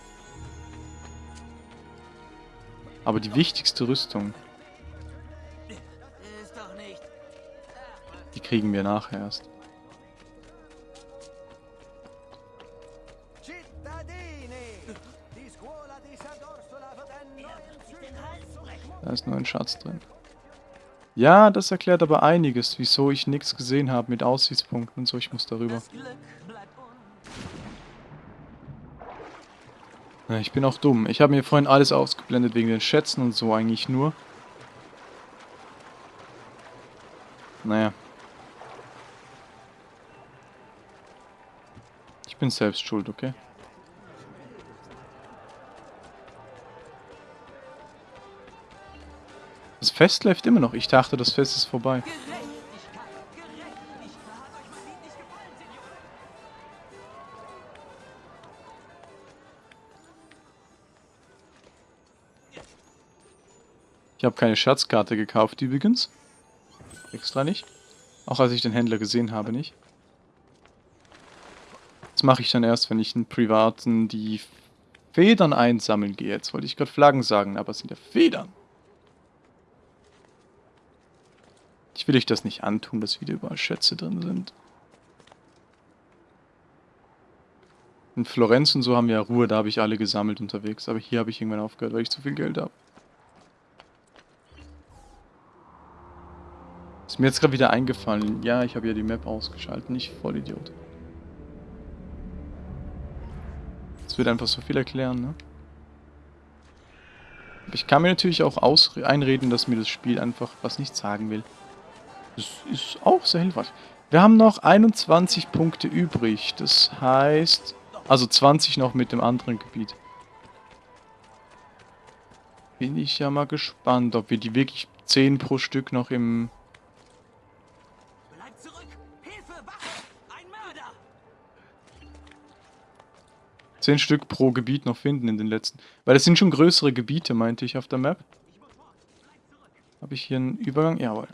A: Aber die wichtigste Rüstung, die kriegen wir nachher erst. Da ist nur ein Schatz drin. Ja, das erklärt aber einiges, wieso ich nichts gesehen habe mit Aussichtspunkten und so. Ich muss darüber. Ja, ich bin auch dumm. Ich habe mir vorhin alles ausgeblendet wegen den Schätzen und so eigentlich nur. Naja. Ich bin selbst schuld, okay? Fest läuft immer noch. Ich dachte, das Fest ist vorbei. Ich habe keine Schatzkarte gekauft übrigens. Extra nicht. Auch als ich den Händler gesehen habe, nicht. Das mache ich dann erst, wenn ich einen privaten die Federn einsammeln gehe. Jetzt wollte ich gerade Flaggen sagen, aber es sind ja Federn. Will euch das nicht antun, dass wieder überall Schätze drin sind. In Florenz und so haben wir ja Ruhe, da habe ich alle gesammelt unterwegs. Aber hier habe ich irgendwann aufgehört, weil ich zu viel Geld habe. Ist mir jetzt gerade wieder eingefallen. Ja, ich habe ja die Map ausgeschaltet, nicht Vollidiot. Das wird einfach so viel erklären, ne? Ich kann mir natürlich auch einreden, dass mir das Spiel einfach was nicht sagen will. Das ist auch sehr hilfreich. Wir haben noch 21 Punkte übrig. Das heißt... Also 20 noch mit dem anderen Gebiet. Bin ich ja mal gespannt, ob wir die wirklich 10 pro Stück noch im...
L: Hilfe, Wache! Ein Mörder!
A: 10 Stück pro Gebiet noch finden in den letzten. Weil das sind schon größere Gebiete, meinte ich auf der Map. Habe ich hier einen Übergang? Jawohl.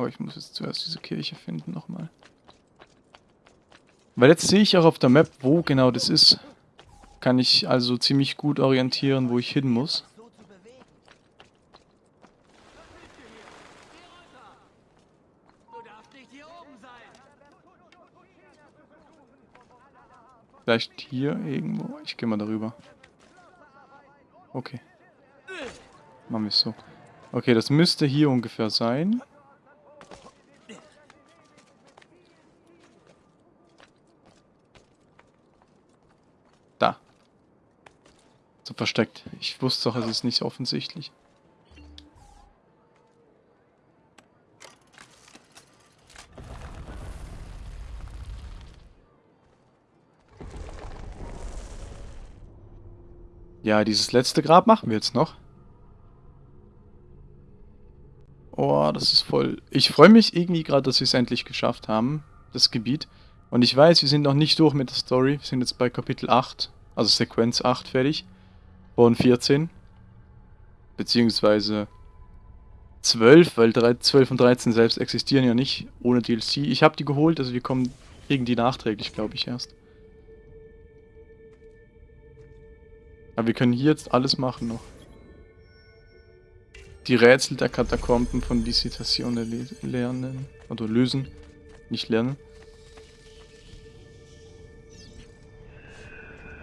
A: glaube, ich muss jetzt zuerst diese Kirche finden nochmal. Weil jetzt sehe ich auch auf der Map, wo genau das ist. Kann ich also ziemlich gut orientieren, wo ich hin muss. Vielleicht hier irgendwo. Ich gehe mal darüber. Okay. Machen wir es so. Okay, das müsste hier ungefähr sein. Versteckt. Ich wusste doch, es ist nicht offensichtlich. Ja, dieses letzte Grab machen wir jetzt noch. Oh, das ist voll... Ich freue mich irgendwie gerade, dass wir es endlich geschafft haben, das Gebiet. Und ich weiß, wir sind noch nicht durch mit der Story. Wir sind jetzt bei Kapitel 8, also Sequenz 8 fertig. Von 14. Beziehungsweise 12, weil 12 und 13 selbst existieren ja nicht ohne DLC. Ich habe die geholt, also wir kommen, kriegen die nachträglich, glaube ich, erst. Aber wir können hier jetzt alles machen noch. Die Rätsel der Katakomben von Visitazione lernen. Oder lösen. Nicht lernen.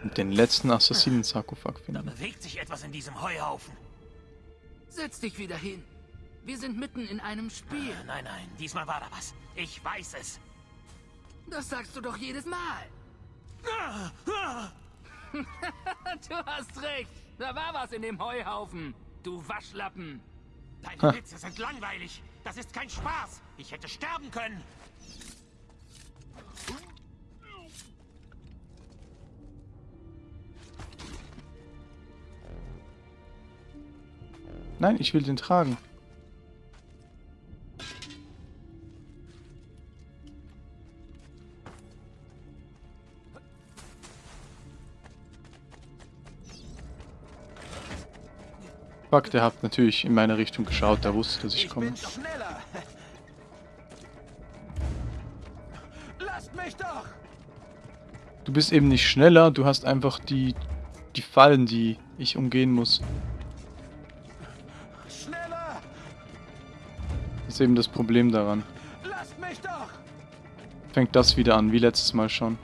A: Den letzten Assassinen-Sarkophag finden.
M: Da bewegt sich etwas in diesem Heuhaufen.
L: Setz dich wieder hin. Wir sind mitten in einem Spiel.
M: Nein, nein, diesmal war da was. Ich weiß es.
L: Das sagst du doch jedes Mal. *laughs* du hast recht. Da war was in dem Heuhaufen. Du Waschlappen.
M: Deine
A: Ha.
M: Witze sind langweilig. Das ist kein Spaß. Ich hätte sterben können.
A: Nein, ich will den tragen. Fuck, der hat natürlich in meine Richtung geschaut, der wusste, dass ich komme. *laughs*
C: mich doch!
A: Du bist eben nicht schneller, du hast einfach die, die Fallen, die ich umgehen muss. Ist eben das Problem daran. Fängt das wieder an, wie letztes Mal schon.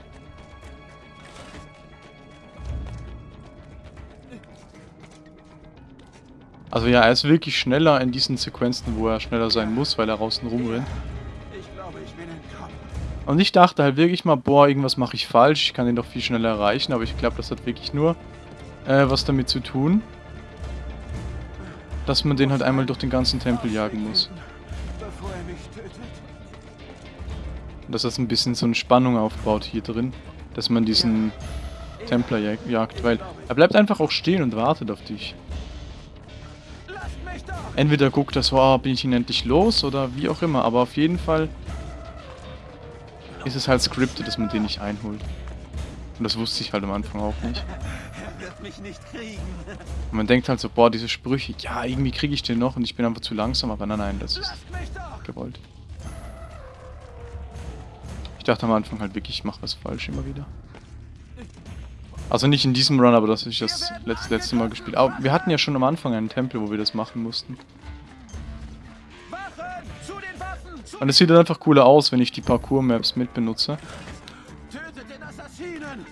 A: Also ja, er ist wirklich schneller in diesen Sequenzen, wo er schneller sein muss, weil er außen rumrennt. Und ich dachte halt wirklich mal, boah, irgendwas mache ich falsch, ich kann ihn doch viel schneller erreichen, aber ich glaube, das hat wirklich nur äh, was damit zu tun, dass man den halt einmal durch den ganzen Tempel jagen muss. Dass das ein bisschen so eine Spannung aufbaut hier drin, dass man diesen Templer jag jagt, weil er bleibt einfach auch stehen und wartet auf dich. Entweder guckt er so, ah, bin ich ihn endlich los oder wie auch immer, aber auf jeden Fall ist es halt scripted, dass man den nicht einholt. Und das wusste ich halt am Anfang auch nicht.
C: Er wird mich nicht kriegen.
A: Und man denkt halt so, boah, diese Sprüche, ja, irgendwie kriege ich den noch und ich bin einfach zu langsam, aber nein, nein, das ist gewollt. Ich dachte am Anfang halt wirklich, ich mache was falsch immer wieder. Also nicht in diesem Run, aber das ich das letzte, letzte Mal gespielt. Aber wir hatten ja schon am Anfang einen Tempel, wo wir das machen mussten. Und es sieht dann einfach cooler aus, wenn ich die Parcours-Maps mit benutze.
C: Tötet den Assassinen!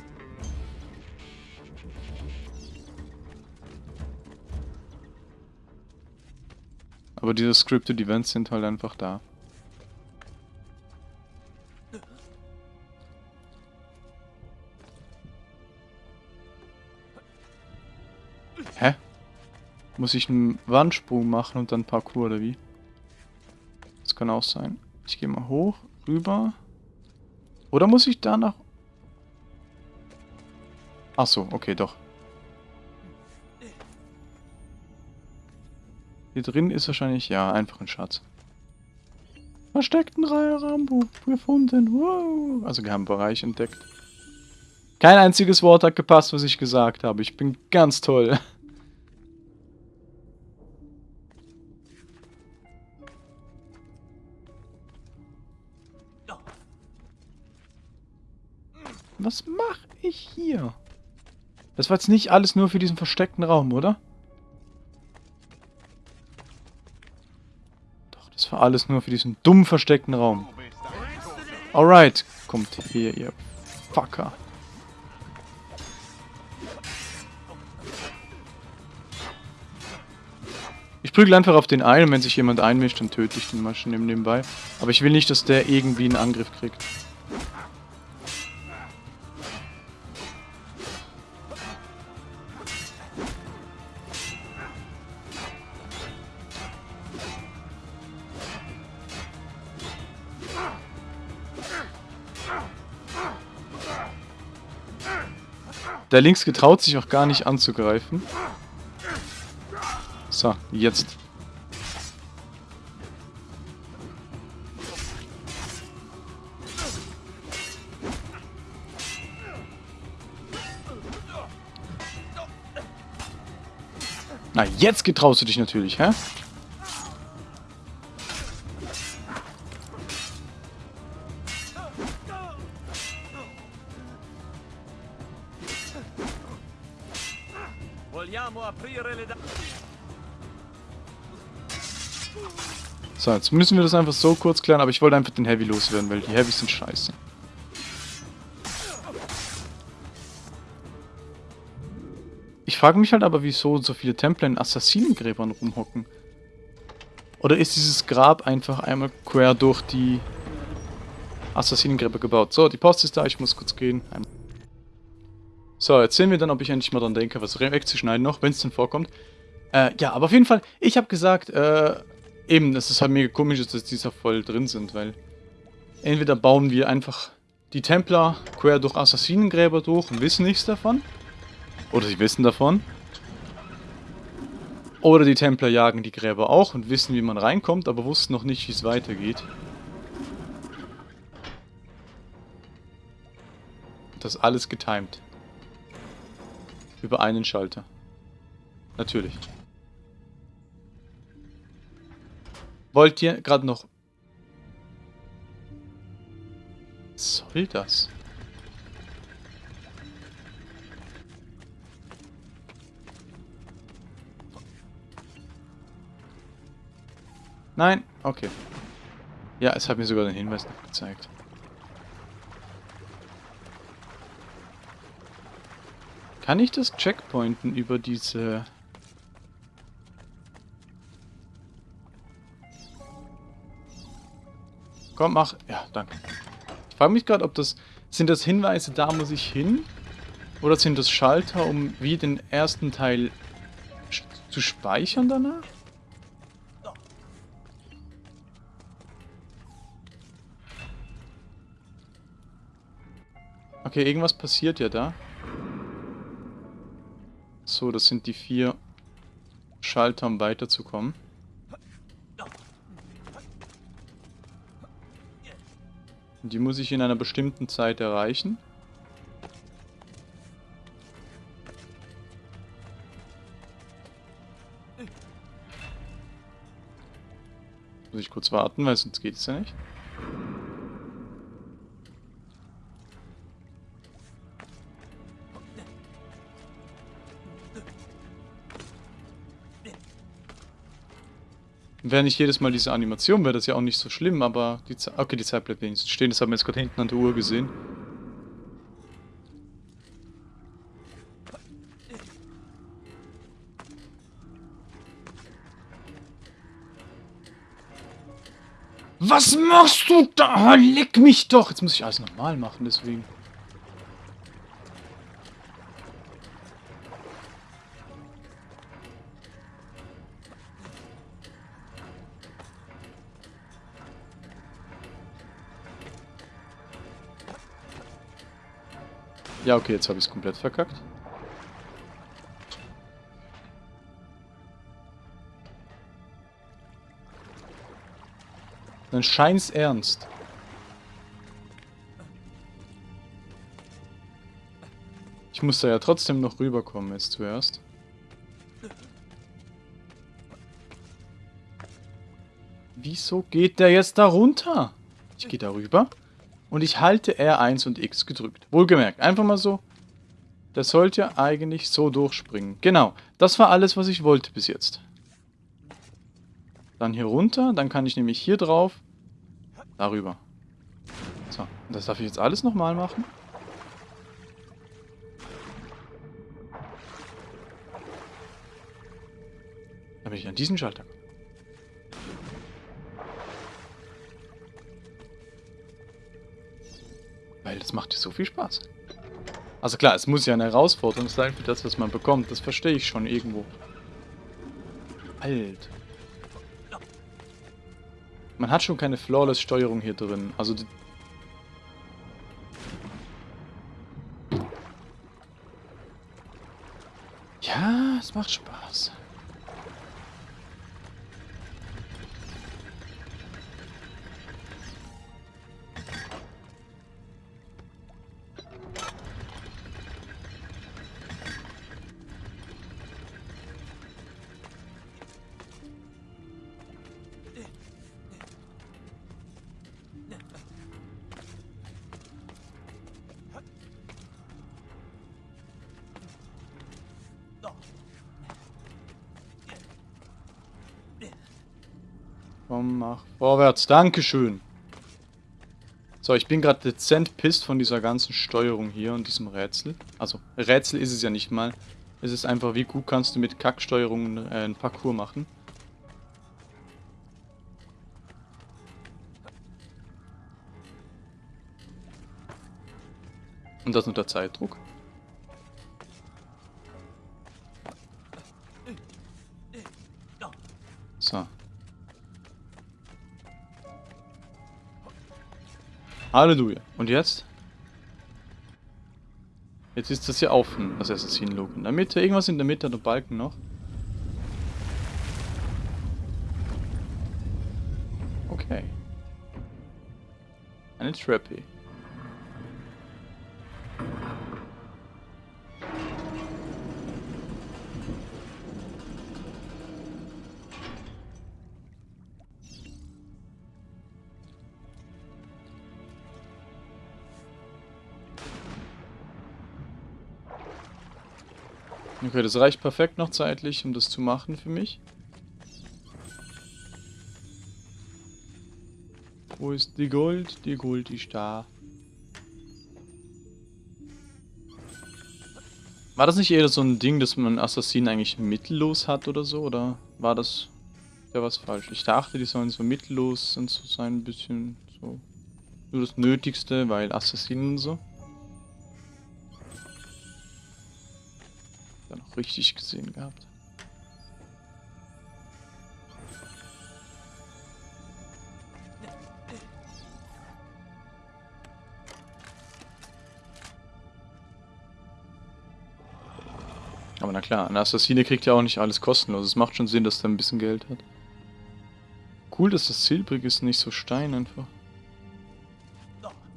A: Aber diese Scripted Events sind halt einfach da. Hä? Muss ich einen Wandsprung machen und dann Parkour oder wie? Das kann auch sein. Ich gehe mal hoch, rüber. Oder muss ich da nach... Ach so, okay, doch. Hier drin ist wahrscheinlich, ja, einfach ein Schatz. Versteckten Rambo gefunden. Wow. Also Geheimbereich entdeckt. Kein einziges Wort hat gepasst, was ich gesagt habe. Ich bin ganz toll. nicht hier. Das war jetzt nicht alles nur für diesen versteckten Raum, oder? Doch, das war alles nur für diesen dumm versteckten Raum. Alright, kommt hier, ihr Fucker. Ich prügel einfach auf den einen, und wenn sich jemand einmischt, dann töte ich den mal schon nebenbei. Aber ich will nicht, dass der irgendwie einen Angriff kriegt. Der links getraut sich auch gar nicht anzugreifen. So, jetzt. Na, jetzt getraust du dich natürlich, hä? So, jetzt müssen wir das einfach so kurz klären, aber ich wollte einfach den Heavy loswerden, weil die Heavys sind scheiße. Ich frage mich halt aber, wieso so viele Templer in Assassinengräbern rumhocken. Oder ist dieses Grab einfach einmal quer durch die Assassinengräber gebaut? So, die Post ist da, ich muss kurz gehen. So, jetzt sehen wir dann, ob ich endlich mal dran denke, was wegzuschneiden noch, wenn es denn vorkommt. Äh, ja, aber auf jeden Fall, ich habe gesagt, äh, Eben, das ist halt mega komisch, dass die da voll drin sind, weil entweder bauen wir einfach die Templer quer durch Assassinengräber durch und wissen nichts davon. Oder sie wissen davon. Oder die Templer jagen die Gräber auch und wissen, wie man reinkommt, aber wussten noch nicht, wie es weitergeht. Das alles getimed. Über einen Schalter. Natürlich. Wollt ihr gerade noch... Was soll das? Nein? Okay. Ja, es hat mir sogar den Hinweis noch gezeigt. Kann ich das Checkpointen über diese Komm, mach. Ja, danke. Ich frage mich gerade, ob das... Sind das Hinweise, da muss ich hin? Oder sind das Schalter, um wie den ersten Teil zu speichern danach? Okay, irgendwas passiert ja da. So, das sind die vier Schalter, um weiterzukommen. Die muss ich in einer bestimmten Zeit erreichen. Muss ich kurz warten, weil sonst geht es ja nicht. Wäre nicht jedes Mal diese Animation, wäre das ja auch nicht so schlimm, aber die Zeit... Okay, die Zeit bleibt wenigstens stehen, das haben wir jetzt gerade hinten an der Uhr gesehen. Was machst du da? Leck mich doch! Jetzt muss ich alles nochmal machen, deswegen. Ja, okay, jetzt habe ich es komplett verkackt. Dann scheint's ernst. Ich muss da ja trotzdem noch rüberkommen jetzt zuerst. Wieso geht der jetzt da runter? Ich gehe da rüber. Und ich halte R1 und X gedrückt. Wohlgemerkt, einfach mal so. Das sollte eigentlich so durchspringen. Genau, das war alles, was ich wollte bis jetzt. Dann hier runter, dann kann ich nämlich hier drauf, darüber. So, das darf ich jetzt alles nochmal machen. Damit ich an diesen Schalter komme. Weil das macht dir so viel Spaß. Also klar, es muss ja eine Herausforderung sein für das, was man bekommt. Das verstehe ich schon irgendwo. Alt. Man hat schon keine Flawless-Steuerung hier drin. Also... Ja, es macht Spaß. Vorwärts. Dankeschön. So, ich bin gerade dezent pisst von dieser ganzen Steuerung hier und diesem Rätsel. Also, Rätsel ist es ja nicht mal. Es ist einfach, wie gut kannst du mit Kacksteuerungen äh, ein Parcours machen. Und das unter Zeitdruck. Halleluja. Und jetzt? Jetzt ist das hier offen, das Assassin-Logo. In der Mitte, irgendwas in der Mitte, der Balken noch. Okay. Eine Trappy. Okay, das reicht perfekt noch zeitlich, um das zu machen für mich. Wo ist die Gold? Die Gold ist da. War das nicht eher so ein Ding, dass man Assassinen eigentlich mittellos hat oder so? Oder war das ja was falsch? Ich dachte, die sollen so mittellos und so sein, ein bisschen so. Nur das Nötigste, weil Assassinen und so. Richtig gesehen gehabt. Aber na klar, eine Assassine kriegt ja auch nicht alles kostenlos. Es macht schon Sinn, dass er ein bisschen Geld hat. Cool, dass das silbrig ist, nicht so Stein einfach.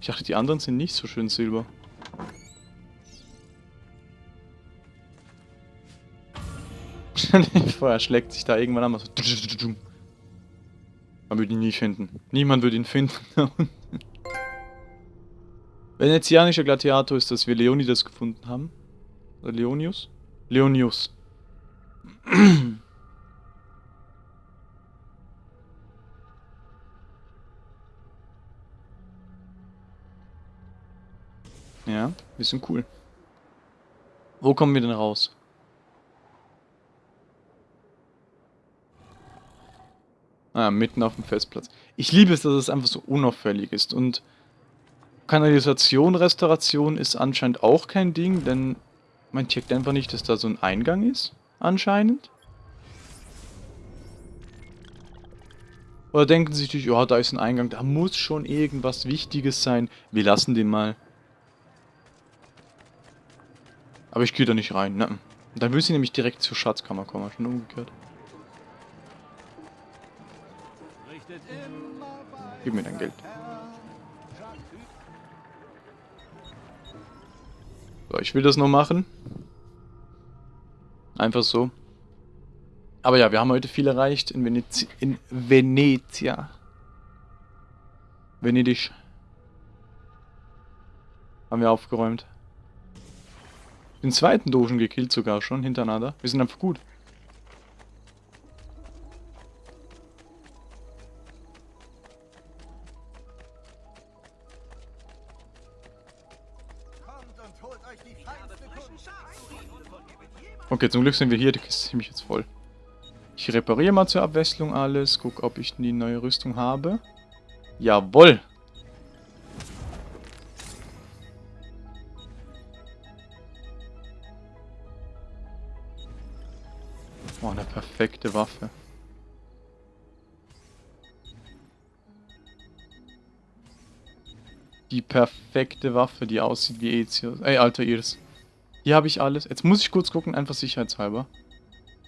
A: Ich dachte, die anderen sind nicht so schön silber. *laughs* Vorher schlägt sich da irgendwann an. So Man würde ihn nie finden. Niemand würde ihn finden. *laughs* Venezianischer Gladiator ist, dass wir Leonidas gefunden haben. Oder Leonius? Leonius. *clears throat* ja, wir sind cool. Wo kommen wir denn raus? Ah, mitten auf dem Festplatz. Ich liebe es, dass es einfach so unauffällig ist. Und Kanalisation, Restauration ist anscheinend auch kein Ding, denn man checkt einfach nicht, dass da so ein Eingang ist, anscheinend. Oder denken sie sich, ja, da ist ein Eingang, da muss schon irgendwas Wichtiges sein. Wir lassen den mal. Aber ich gehe da nicht rein, ne? Dann will sie nämlich direkt zur Schatzkammer kommen, schon umgekehrt. Gib mir dein Geld. So, ich will das noch machen. Einfach so. Aber ja, wir haben heute viel erreicht in, Venezi in Venezia. Venedig. Haben wir aufgeräumt. Den zweiten Dogen gekillt sogar schon hintereinander. Wir sind einfach gut. Okay, zum Glück sind wir hier, die Kiste ist ziemlich jetzt voll. Ich repariere mal zur Abwechslung alles. Guck, ob ich die neue Rüstung habe. Jawoll! Oh, eine perfekte Waffe. Die perfekte Waffe, die aussieht wie Ezio. Ey, alter Iris. Hier habe ich alles. Jetzt muss ich kurz gucken, einfach sicherheitshalber.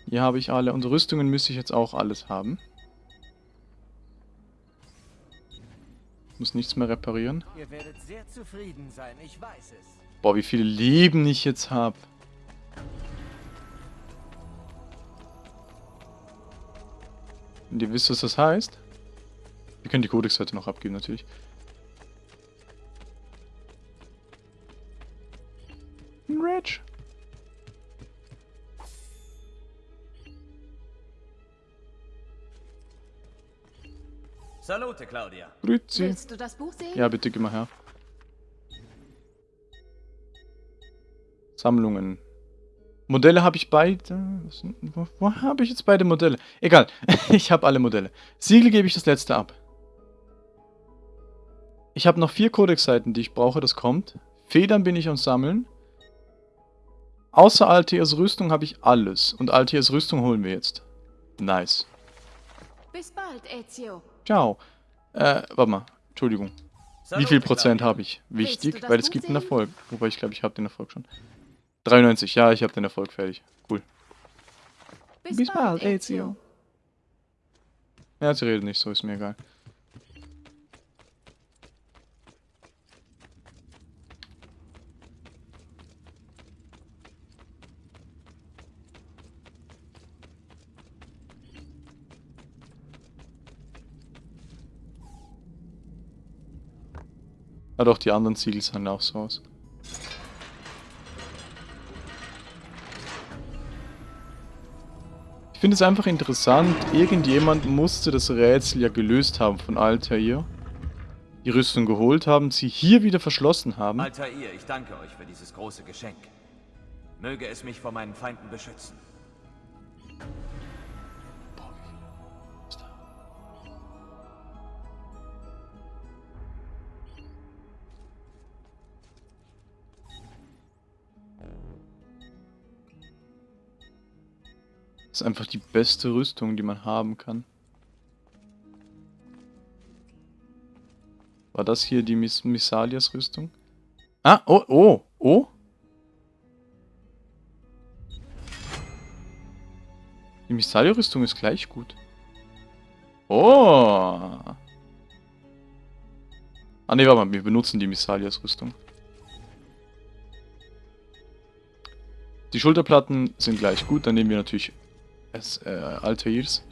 A: Hier habe ich alle. Und Rüstungen müsste ich jetzt auch alles haben. Muss nichts mehr reparieren.
N: Sein, ich weiß es.
A: Boah, wie viele Leben ich jetzt habe. Und ihr wisst, was das heißt? Wir können die Codex-Seite noch abgeben, natürlich.
D: Salute, Claudia.
A: Grüezi.
F: Willst du das Buch sehen?
A: Ja, bitte geh mal her. Sammlungen. Modelle habe ich beide. Wo, wo habe ich jetzt beide Modelle? Egal, *laughs* ich habe alle Modelle. Siegel gebe ich das letzte ab. Ich habe noch vier Codex-Seiten, die ich brauche, das kommt. Federn bin ich am Sammeln. Außer Altiers Rüstung habe ich alles. Und Altiers Rüstung holen wir jetzt. Nice.
F: Bis bald, Ezio.
A: Ciao. Äh, warte mal. Entschuldigung. Wie viel Prozent habe ich? Wichtig, weil es gibt einen? Erfolg. Wobei ich glaube, ich habe den Erfolg schon. 93, ja, ich habe den Erfolg fertig. Cool.
F: Bis, bald,
A: Ezio. Ja, sie redet nicht so, ist mir egal. Ja doch, die anderen Ziegel sahen auch so aus. Ich finde es einfach interessant, irgendjemand musste das Rätsel ja gelöst haben von Altair. Die Rüstung geholt haben, sie hier wieder verschlossen haben.
D: Altair, ich danke euch für dieses große Geschenk. Möge es mich vor meinen Feinden beschützen.
A: Ist einfach die beste Rüstung, die man haben kann. War das hier die Miss Missalias Rüstung? Ah, oh, oh, oh. Die Missalia-Rüstung ist gleich gut. Oh. Ah ne, warte mal, wir benutzen die Missalias Rüstung. Die Schulterplatten sind gleich gut, dann nehmen wir natürlich es, äh, Altairs.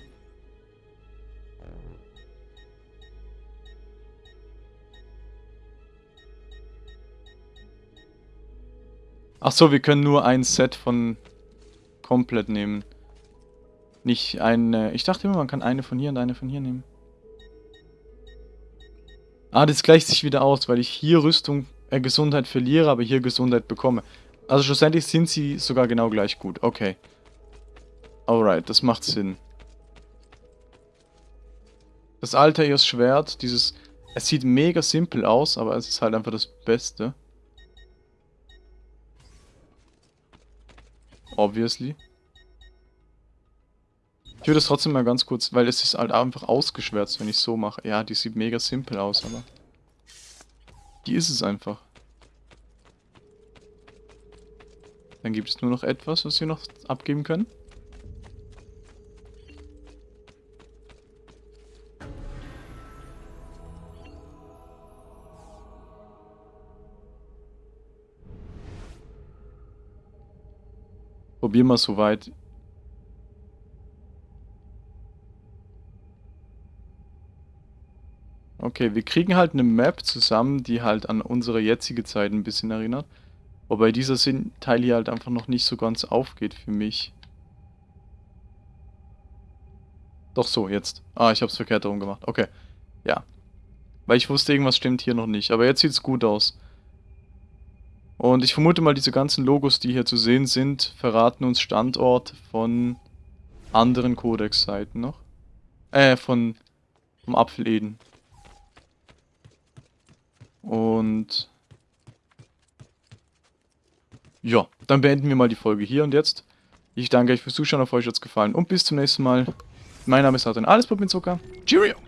A: Ach so, wir können nur ein Set von komplett nehmen. Nicht eine. Ich dachte immer, man kann eine von hier und eine von hier nehmen. Ah, das gleicht sich wieder aus, weil ich hier Rüstung, äh, Gesundheit verliere, aber hier Gesundheit bekomme. Also schlussendlich sind sie sogar genau gleich gut. Okay. Alright, das macht Sinn. Das Altairs Schwert, dieses... Es sieht mega simpel aus, aber es ist halt einfach das Beste. Obviously. Ich würde es trotzdem mal ganz kurz, weil es ist halt einfach ausgeschwärzt, wenn ich so mache. Ja, die sieht mega simpel aus, aber... Die ist es einfach. Dann gibt es nur noch etwas, was wir noch abgeben können. Probier mal so weit. Okay, wir kriegen halt eine Map zusammen, die halt an unsere jetzige Zeit ein bisschen erinnert. Wobei dieser Teil hier halt einfach noch nicht so ganz aufgeht für mich. Doch so, jetzt. Ah, ich hab's verkehrt herum gemacht. Okay. Ja. Weil ich wusste, irgendwas stimmt hier noch nicht. Aber jetzt sieht's gut aus. Und ich vermute mal, diese ganzen Logos, die hier zu sehen sind, verraten uns Standort von anderen Codex-Seiten noch. Äh, von vom Apfeleden. Und ja, dann beenden wir mal die Folge hier und jetzt. Ich danke euch fürs Zuschauen, auf euch hat es gefallen und bis zum nächsten Mal. Mein Name ist Adrian, alles Pop mit Zucker. Cheerio!